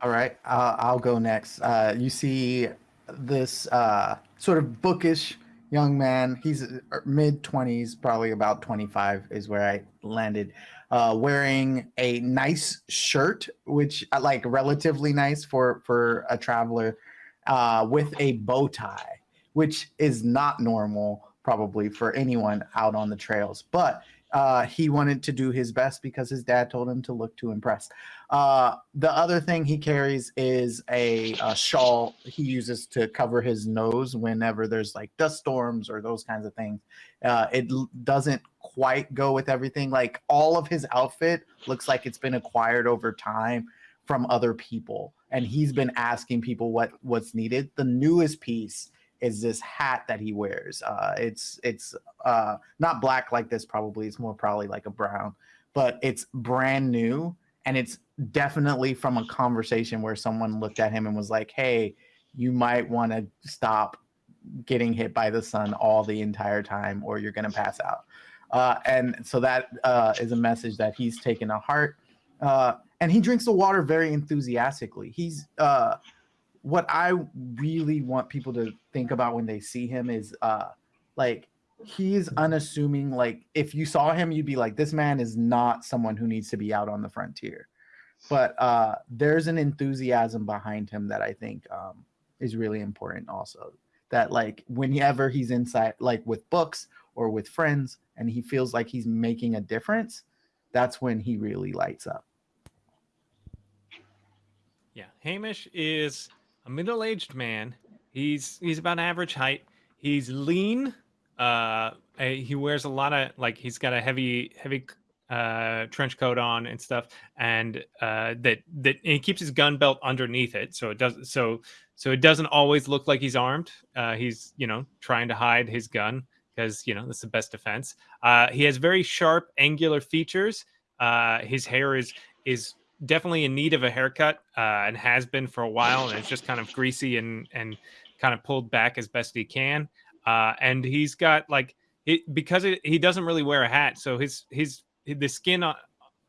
All right, uh, I'll go next. Uh, you see this uh, sort of bookish young man. He's mid 20s, probably about 25 is where I landed, uh, wearing a nice shirt, which like relatively nice for for a traveler, uh, with a bow tie, which is not normal probably for anyone out on the trails, but. Uh, he wanted to do his best because his dad told him to look to impress. Uh, the other thing he carries is a, a shawl he uses to cover his nose whenever there's like dust storms or those kinds of things. Uh, it doesn't quite go with everything. Like all of his outfit looks like it's been acquired over time from other people, and he's been asking people what what's needed. The newest piece is this hat that he wears. Uh, it's it's uh, not black like this. Probably it's more probably like a brown, but it's brand new and it's definitely from a conversation where someone looked at him and was like, "Hey, you might want to stop getting hit by the sun all the entire time, or you're gonna pass out." Uh, and so that uh, is a message that he's taken to heart. Uh, and he drinks the water very enthusiastically. He's uh, what I really want people to think about when they see him is uh, like he's unassuming. Like if you saw him, you'd be like, this man is not someone who needs to be out on the frontier. But uh, there's an enthusiasm behind him that I think um, is really important. Also, that like whenever he's inside, like with books or with friends, and he feels like he's making a difference, that's when he really lights up. Yeah, Hamish is a middle-aged man. He's he's about average height. He's lean. Uh, he wears a lot of like he's got a heavy heavy uh trench coat on and stuff, and uh that that and he keeps his gun belt underneath it, so it doesn't so so it doesn't always look like he's armed. Uh, he's you know trying to hide his gun because you know that's the best defense. Uh, he has very sharp, angular features. Uh, his hair is is definitely in need of a haircut uh, and has been for a while, and it's just kind of greasy and and kind of pulled back as best he can. Uh, and he's got like it because it, he doesn't really wear a hat, so his his the skin on,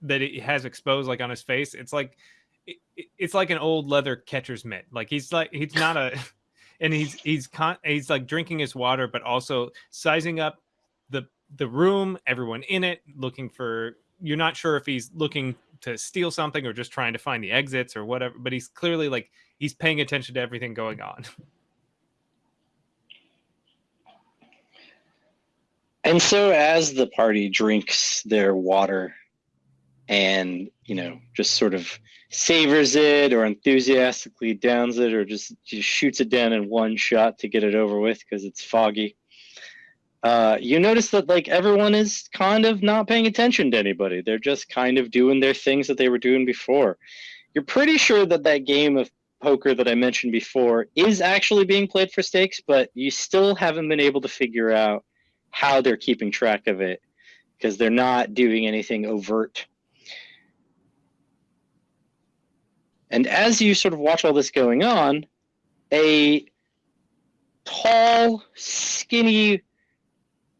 that he has exposed like on his face, it's like it, it's like an old leather catcher's mitt. Like he's like he's not a <laughs> and he's he's con- he's like drinking his water, but also sizing up the the room, everyone in it, looking for. You're not sure if he's looking to steal something or just trying to find the exits or whatever. But he's clearly like he's paying attention to everything going on. <laughs> And so as the party drinks their water and, you know, just sort of savors it or enthusiastically downs it or just, just shoots it down in one shot to get it over with because it's foggy. Uh, you notice that like everyone is kind of not paying attention to anybody. They're just kind of doing their things that they were doing before. You're pretty sure that that game of poker that I mentioned before is actually being played for stakes, but you still haven't been able to figure out how they're keeping track of it because they're not doing anything overt. And as you sort of watch all this going on, a tall, skinny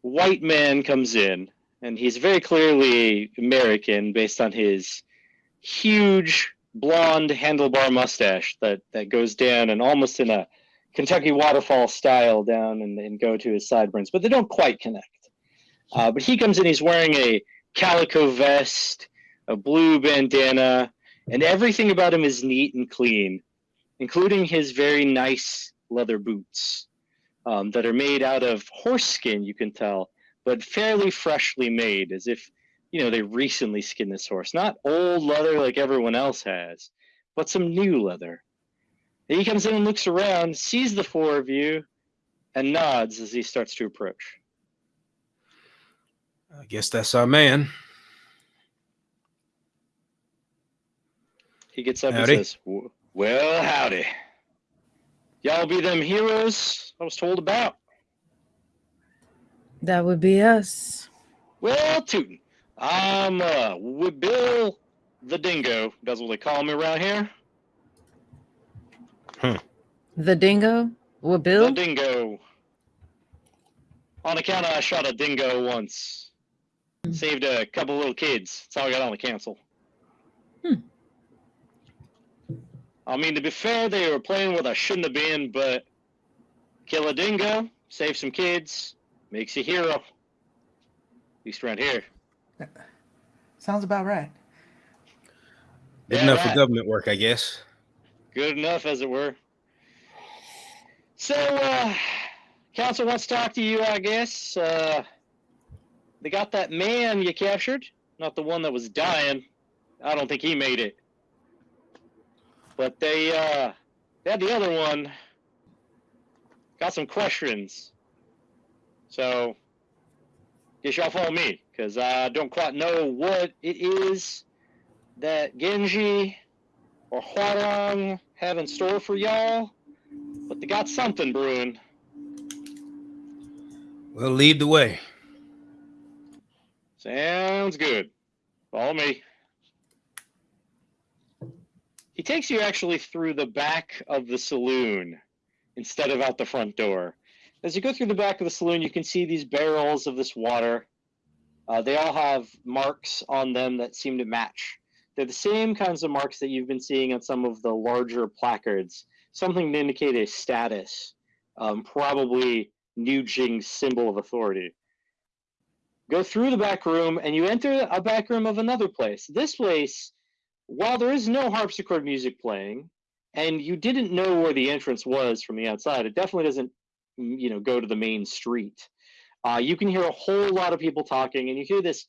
white man comes in, and he's very clearly American based on his huge blonde handlebar mustache that, that goes down and almost in a Kentucky waterfall style down and, and go to his sideburns, but they don't quite connect. Uh, but he comes in, he's wearing a calico vest, a blue bandana, and everything about him is neat and clean, including his very nice leather boots um, that are made out of horse skin, you can tell, but fairly freshly made, as if you know they recently skinned this horse. Not old leather like everyone else has, but some new leather. And he comes in and looks around, sees the four of you, and nods as he starts to approach. I guess that's our man. He gets up Howdy. and says, "Well, howdy. Y'all be them heroes I was told about." That would be us. Well, tootin'. I'm uh with Bill the Dingo. That's what they call me around here. The dingo? Well, Bill? The Dingo. On account of I shot a dingo once. Hmm. Saved a couple little kids. That's all I got on the council. Hmm. I mean, to be fair, they were playing what I shouldn't have been, but kill a dingo, save some kids, makes you a hero. At least around here. Sounds about right. Good Yeah, enough for government work, I guess. Good enough, as it were. So, uh, council wants to talk to you, I guess. Uh, they got that man you captured, not the one that was dying. I don't think he made it. But they, uh, they had the other one. Got some questions. So, guess y'all follow me, because I don't quite know what it is that Genji or Huarong have in store for y'all, but they got something brewing. Well, lead the way. Sounds good. Follow me. He takes you actually through the back of the saloon instead of out the front door. As you go through the back of the saloon, you can see these barrels of this water. Uh, they all have marks on them that seem to match. They're the same kinds of marks that you've been seeing on some of the larger placards, something to indicate a status, um, probably New Jing's symbol of authority go through the back room and you enter a back room of another place. This place, while there is no harpsichord music playing, and you didn't know where the entrance was from the outside, it definitely doesn't, mm, you know, go to the main street. Uh, you can hear a whole lot of people talking, and you hear this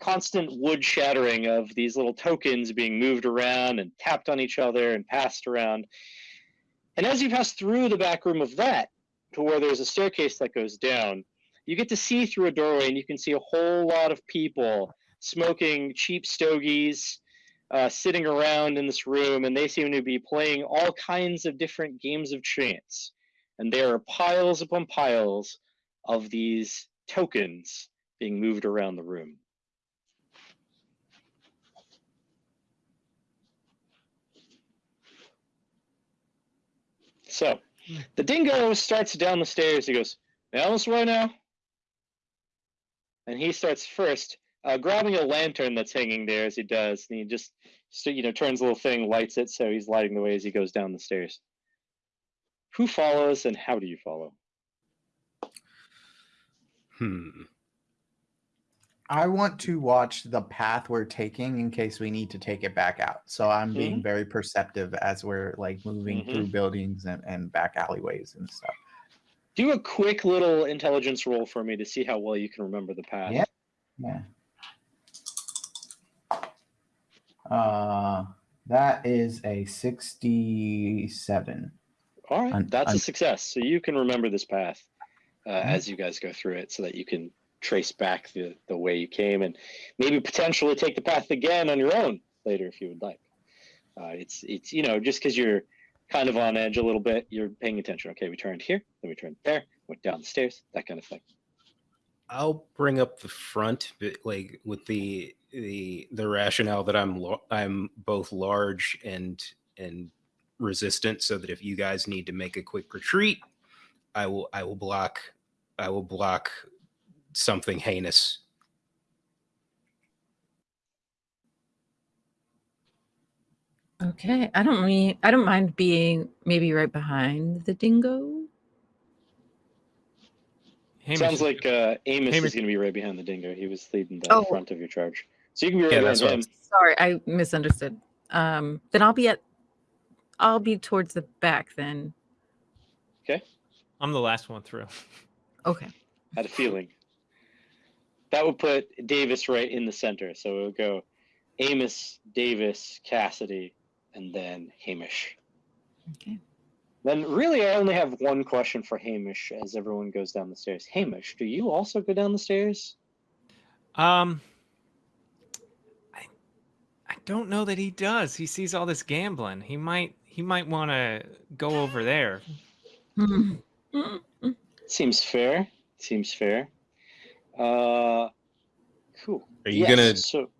constant wood shattering of these little tokens being moved around and tapped on each other and passed around. And as you pass through the back room of that, to where there's a staircase that goes down, you get to see through a doorway and you can see a whole lot of people smoking cheap stogies uh, sitting around in this room and they seem to be playing all kinds of different games of chance. And there are piles upon piles of these tokens being moved around the room. So the dingo starts down the stairs. He goes down this way now? And he starts first uh, grabbing a lantern that's hanging there as he does and he just so, you know turns a little thing lights it so he's lighting the way as he goes down the stairs who follows and how do you follow Hmm. I want to watch the path we're taking in case we need to take it back out. So I'm being very perceptive as we're like moving Mhm. through buildings and, and back alleyways and stuff. do a quick little intelligence roll for me to see how well you can remember the path Yeah. Yeah. Uh, that is a 67. all right that's a success so you can remember this path uh, Mhm. as you guys go through it so that you can trace back the, the way you came and maybe potentially take the path again on your own later if you would like uh, it's it's you know just because you're kind of on edge a little bit you're paying attention okay we turned here then we turned there went down the stairs that kind of thing I'll bring up the front, like with the the the rationale that I'm I'm both large and and resistant, so that if you guys need to make a quick retreat, I will I will block I will block something heinous. Okay. I don't mean I don't mind being maybe right behind the dingo. Hamish sounds like uh, amos Hamish- is going to be right behind the dingo he was leading the Oh. front of your charge so you can be right Yeah, behind that's what I him was- Sorry, I misunderstood. Um then I'll be at I'll be towards the back then. Okay. I'm the last one through. Okay. had a feeling that would put davis right in the center so it would go amos davis cassidy and then hamish Okay. Then really, I only have one question for Hamish as everyone goes down the stairs. Hamish, do you also go down the stairs? Um, I, I don't know that he does. He sees all this gambling. He might he might want to go over there. <laughs> Seems fair. Seems fair. Uh, cool. Are you Yes, gonna- So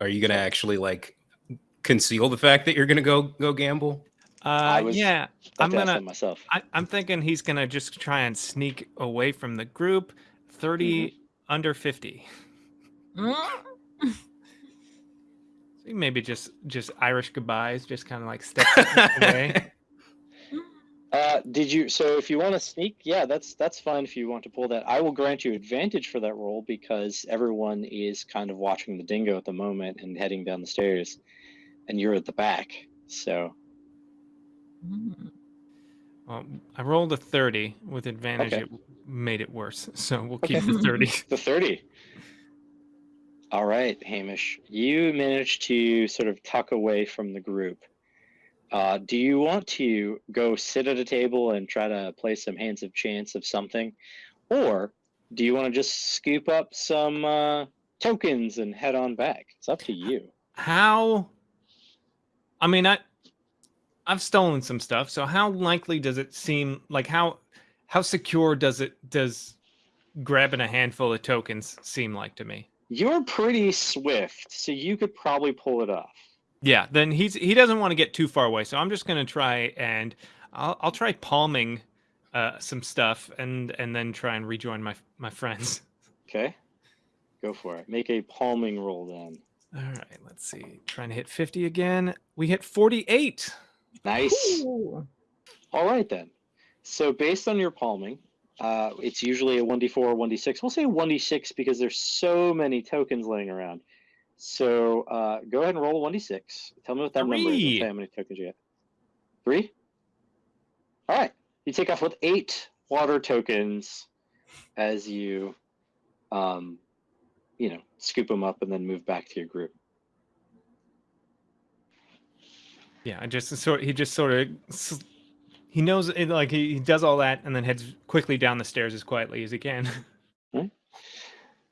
Are you gonna actually like conceal the fact that you're gonna go go gamble? Uh, was yeah, I'm I'm gonna. myself. I, I'm thinking he's gonna just try and sneak away from the group. 30 under 50. <laughs> So he maybe just just Irish goodbyes, just kind of like step away. <laughs> <laughs> Uh, did you? So if you want to sneak, yeah, that's that's fine. If you want to pull that, I will grant you advantage for that roll because everyone is kind of watching the dingo at the moment and heading down the stairs, and you're at the back. So Well, I rolled a 30 with advantage. Okay. It made it worse, <laughs> so we'll Okay. keep the 30. <laughs> the thirty. All right, Hamish, you managed to sort of tuck away from the group. Uh, do you want to go sit at a table and try to play some hands of chance of something, or do you want to just scoop up some uh, tokens and head on back? It's up to you. How? I mean, I I've stolen some stuff. So how likely does it seem like how how secure does it does grabbing a handful of tokens seem like to me? You're pretty swift, so you could probably pull it off. Yeah, then he's he doesn't want to get too far away. So I'm just gonna try and I'll I'll try palming uh, some stuff and and then try and rejoin my my friends. Okay, go for it. Make a palming roll then. All right, let's see. Trying to hit 50 again. We hit 48. Nice. Ooh. All right then. So based on your palming, uh, it's usually a 1d4 or 1d6. We'll say 1d6 because there's so many tokens laying around. So uh, go ahead and roll a 1d6. Tell me what that number is. and Three. how many tokens you get. Three? All right. You take off with eight water tokens as you, um, you know, scoop them up and then move back to your group. Yeah, I just sort he just sort of he knows it, like he, he does all that and then heads quickly down the stairs as quietly as he can. <laughs> Hmm.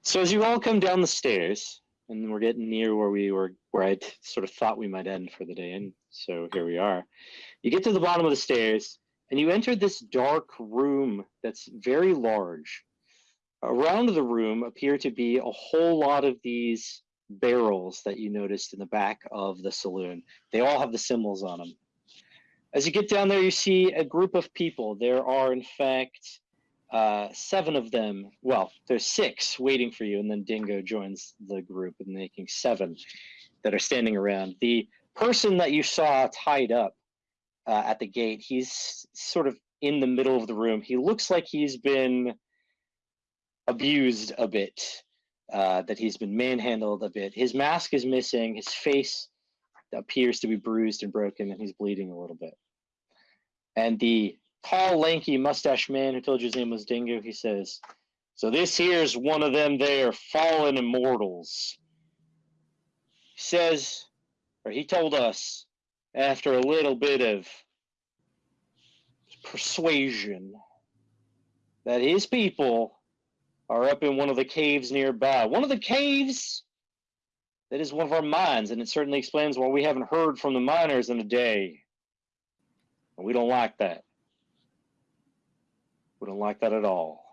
So as you all come down the stairs, and we're getting near where we were, where I sort of thought we might end for the day, and so here we are. You get to the bottom of the stairs, and you enter this dark room that's very large. Around the room appear to be a whole lot of these barrels that you noticed in the back of the saloon. They all have the symbols on them. As you get down there, you see a group of people. There are, in fact, uh, seven of them. Well, there's six waiting for you, and then Dingo joins the group, and making seven that are standing around. The person that you saw tied up uh, at the gate, he's sort of in the middle of the room. He looks like he's been abused a bit, uh, that he's been manhandled a bit. His mask is missing. His face appears to be bruised and broken, and he's bleeding a little bit. And the tall, lanky, mustache man who told you his name was Dingo, he says, So this here's one of them there fallen immortals. He says, or he told us, after a little bit of persuasion, that his people are up in one of the caves nearby. One of the caves that is one of our mines, and it certainly explains why we haven't heard from the miners in a day. And we don't like that. We don't like that at all.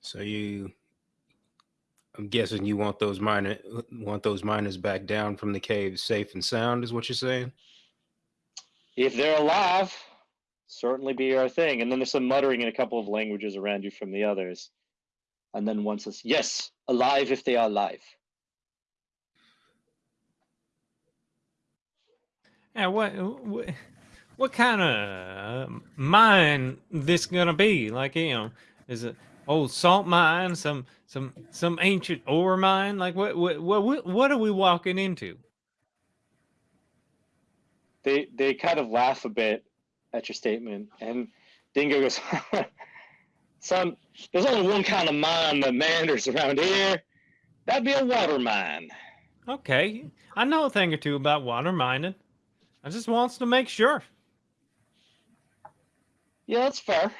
So you, I'm guessing you want those miner want those miners back down from the cave safe and sound, is what you're saying? If they're alive, certainly be our thing. And then there's some muttering in a couple of languages around you from the others. And then one says, Yes, alive if they are alive. yeah, what what, what kind of mine this gonna be? Like you know, is it old salt mine, some some some ancient ore mine? Like what what what what are we walking into? They they kind of laugh a bit at your statement, and Dingo goes, <laughs> "Son, there's only one kind of mine that meanders around here. That'd be a water mine." Okay, I know a thing or two about water mining. I just wants to make sure. Yeah, that's fair.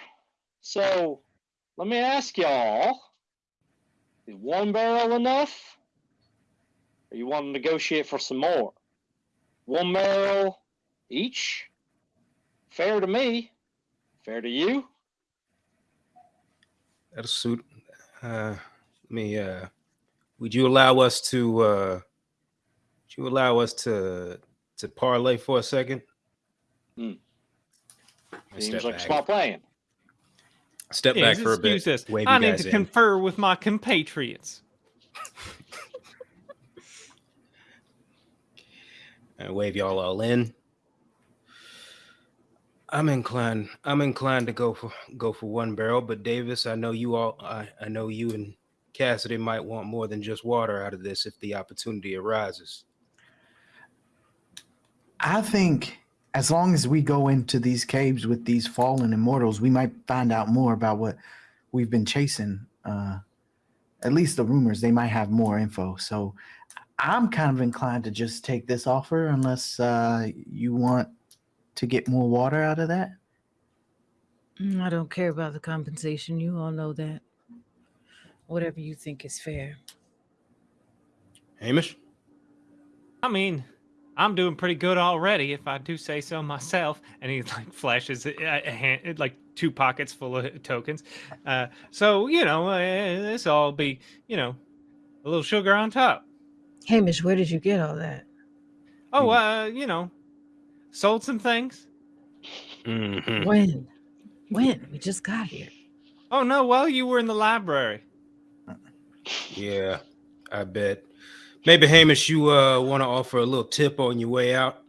So, let me ask y'all: Is one barrel enough? or you want to negotiate for some more? One barrel each? Fair to me. Fair to you? That'll suit. Uh, let me. Uh, would you allow us to? Uh, would you allow us to to parlay for a second? Hmm. I Seems Step like a back. smart plan. Step Yes, back for a bit. excuse us. Wave I need to in. confer with my compatriots. <laughs> and wave y'all all in. I'm inclined. I'm inclined to go for go for one barrel, but Davis, I know you all. I, I know you and Cassidy might want more than just water out of this if the opportunity arises. I think as long as we go into these caves with these fallen immortals, we might find out more about what we've been chasing. Uh, at least the rumors, they might have more info. So I'm kind of inclined to just take this offer unless uh, you want to get more water out of that. Mm, I don't care about the compensation. You all know that. Whatever you think is fair. Hamish, I mean, I'm doing pretty good already, if I do say so myself. And he like flashes a, a hand, like two pockets full of tokens. Uh, so you know, uh, this all be you know, a little sugar on top. Hamish, where did you get all that? Oh, uh, you know, sold some things. Mhm. When? When? We just got here. Oh no, well, you were in the library. yeah, I bet. Maybe Hamish, you uh want to offer a little tip on your way out?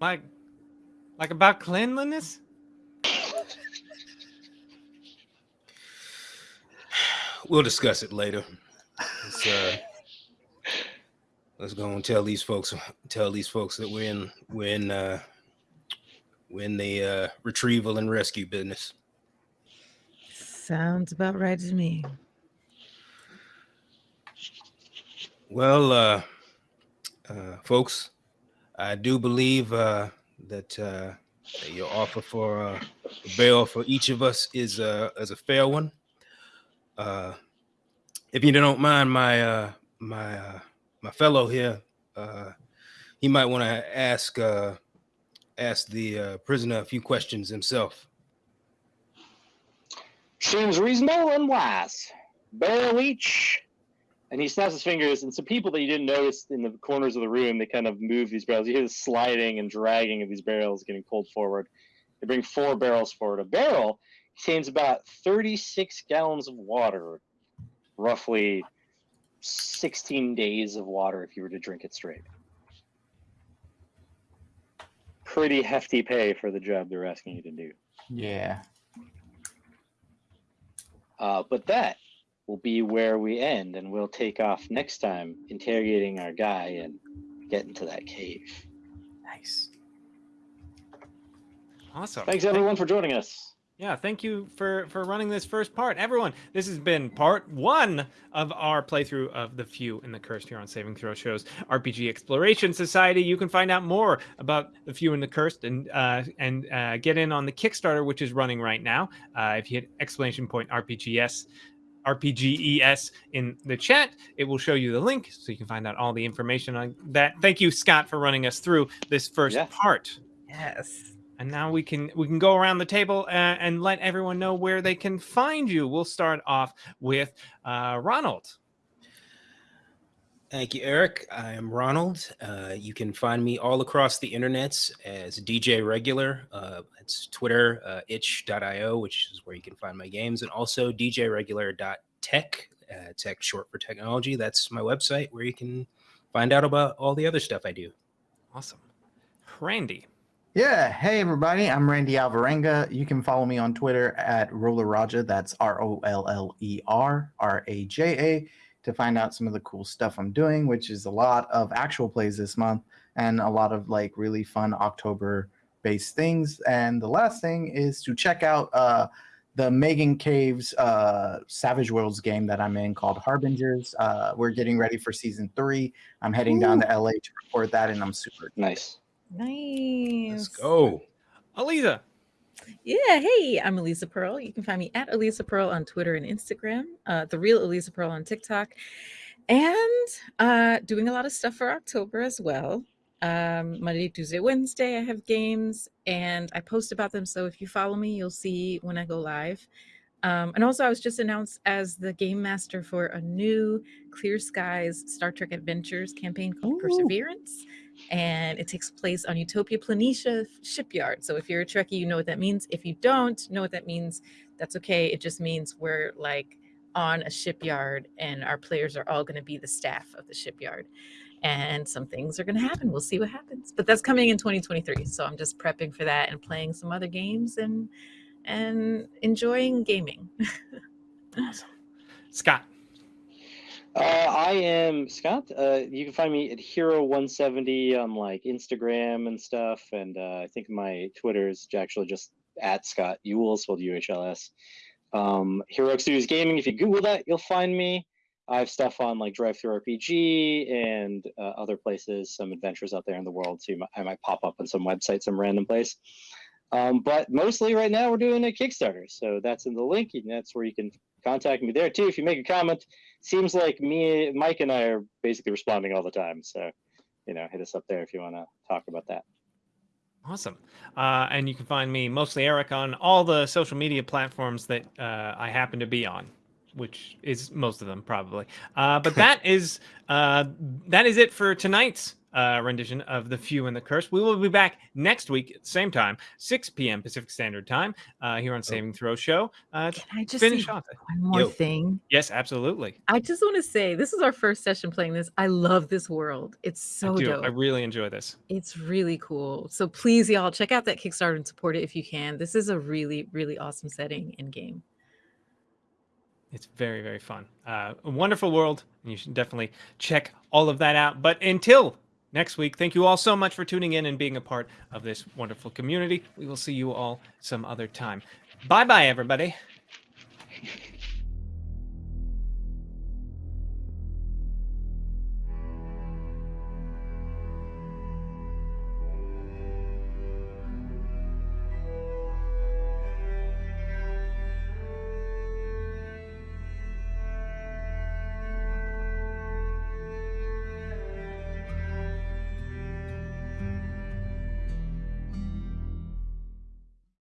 Like, like about cleanliness. We'll discuss it later. Let's, uh, let's go and tell these folks tell these folks that we're in we're in uh, we're in the uh, retrieval and rescue business. Sounds about right to me. Well, uh, uh, folks, I do believe uh, that, uh, that your offer for uh, a bail for each of us is uh, is a fair one. Uh, if you don't mind, my uh, my uh, my fellow here, uh, he might want to ask uh, ask the uh, prisoner a few questions himself. Seems reasonable and wise. Barrel each. And he snaps his fingers, and some people that you didn't notice in the corners of the room, they kind of move these barrels. You hear the sliding and dragging of these barrels getting pulled forward. They bring four barrels forward. A barrel contains about 36 gallons of water, roughly 16 days of water if you were to drink it straight. Pretty hefty pay for the job they're asking you to do. Yeah. Uh, but that will be where we end, and we'll take off next time interrogating our guy and get into that cave. Nice. Awesome. Thanks everyone for joining us. Yeah, thank you for for running this first part, everyone. This has been part one of our playthrough of the Few and the Cursed here on Saving Throw Show's RPG Exploration Society. You can find out more about the Few and the Cursed and uh, and uh, get in on the Kickstarter, which is running right now. Uh, if you hit exclamation point RPGS. RPGES in the chat. It will show you the link so you can find out all the information on that. Thank you, Scott, for running us through this first Yeah. part Yes. And now we can we can go around the table uh, and let everyone know where they can find you. We'll start off with uh, Ronald. Thank you, Eric. I am Ronald. Uh, you can find me all across the internets as DJ Regular. Uh, it's Twitter, uh, itch.io, which is where you can find my games, and also djregular.tech, uh, tech short for technology. That's my website where you can find out about all the other stuff I do. Awesome, Randy. Yeah. Hey, everybody. I'm Randy Alvarenga. You can follow me on Twitter at Roller Raja. That's R O L L E R R A J A to find out some of the cool stuff I'm doing, which is a lot of actual plays this month and a lot of like really fun October based things. And the last thing is to check out uh, the Megan Caves uh, Savage Worlds game that I'm in called Harbingers. Uh, we're getting ready for season three. I'm heading down to LA to record that, and I'm super Nice. Nice. Let's go. Aliza. Yeah, hey, I'm Elisa Pearl. You can find me at Elisa Pearl on Twitter and Instagram, uh, the real Elisa Pearl on TikTok, and uh, doing a lot of stuff for October as well. Um, Monday, Tuesday, Wednesday, I have games and I post about them. So if you follow me, you'll see when I go live. Um, and also, I was just announced as the game master for a new Clear Skies Star Trek Adventures campaign called Ooh. Perseverance. And it takes place on Utopia Planitia shipyard. So if you're a Trekkie, you know what that means. If you don't know what that means, that's okay. It just means we're like on a shipyard and our players are all going to be the staff of the shipyard. And some things are going to happen. We'll see what happens. But that's coming in 2023. So I'm just prepping for that and playing some other games and and enjoying gaming. <laughs> Awesome. Scott. Uh, I am Scott. Uh, you can find me at Hero170 on like Instagram and stuff. And uh, I think my Twitter is actually just at Scott Uhls, spelled U H L S. Um, Hero Studios Gaming, if you Google that, you'll find me. I have stuff on like DriveThruRPG and uh, other places, some adventures out there in the world too. I might pop up on some website, some random place. Um, but mostly right now we're doing a Kickstarter. So that's in the link, and that's where you can contact me there too. If you make a comment, seems like me, Mike, and I are basically responding all the time. So, you know, hit us up there if you want to talk about that. Awesome. Uh, and you can find me mostly Eric on all the social media platforms that uh, I happen to be on, which is most of them probably. Uh, but that <laughs> is uh, that is it for tonight's uh, rendition of The Few and the Curse. We will be back next week at the same time, 6 p.m. Pacific Standard Time, uh, here on Saving Throw Show. Uh, Can I just finish off. one more Yo. thing? Yes, absolutely. I just want to say this is our first session playing this. I love this world. It's so I do. dope. I really enjoy this. It's really cool. So please, y'all, check out that Kickstarter and support it if you can. This is a really, really awesome setting and game. It's very, very fun. Uh, a wonderful world. And you should definitely check all of that out. But until next week, thank you all so much for tuning in and being a part of this wonderful community. We will see you all some other time. Bye bye, everybody.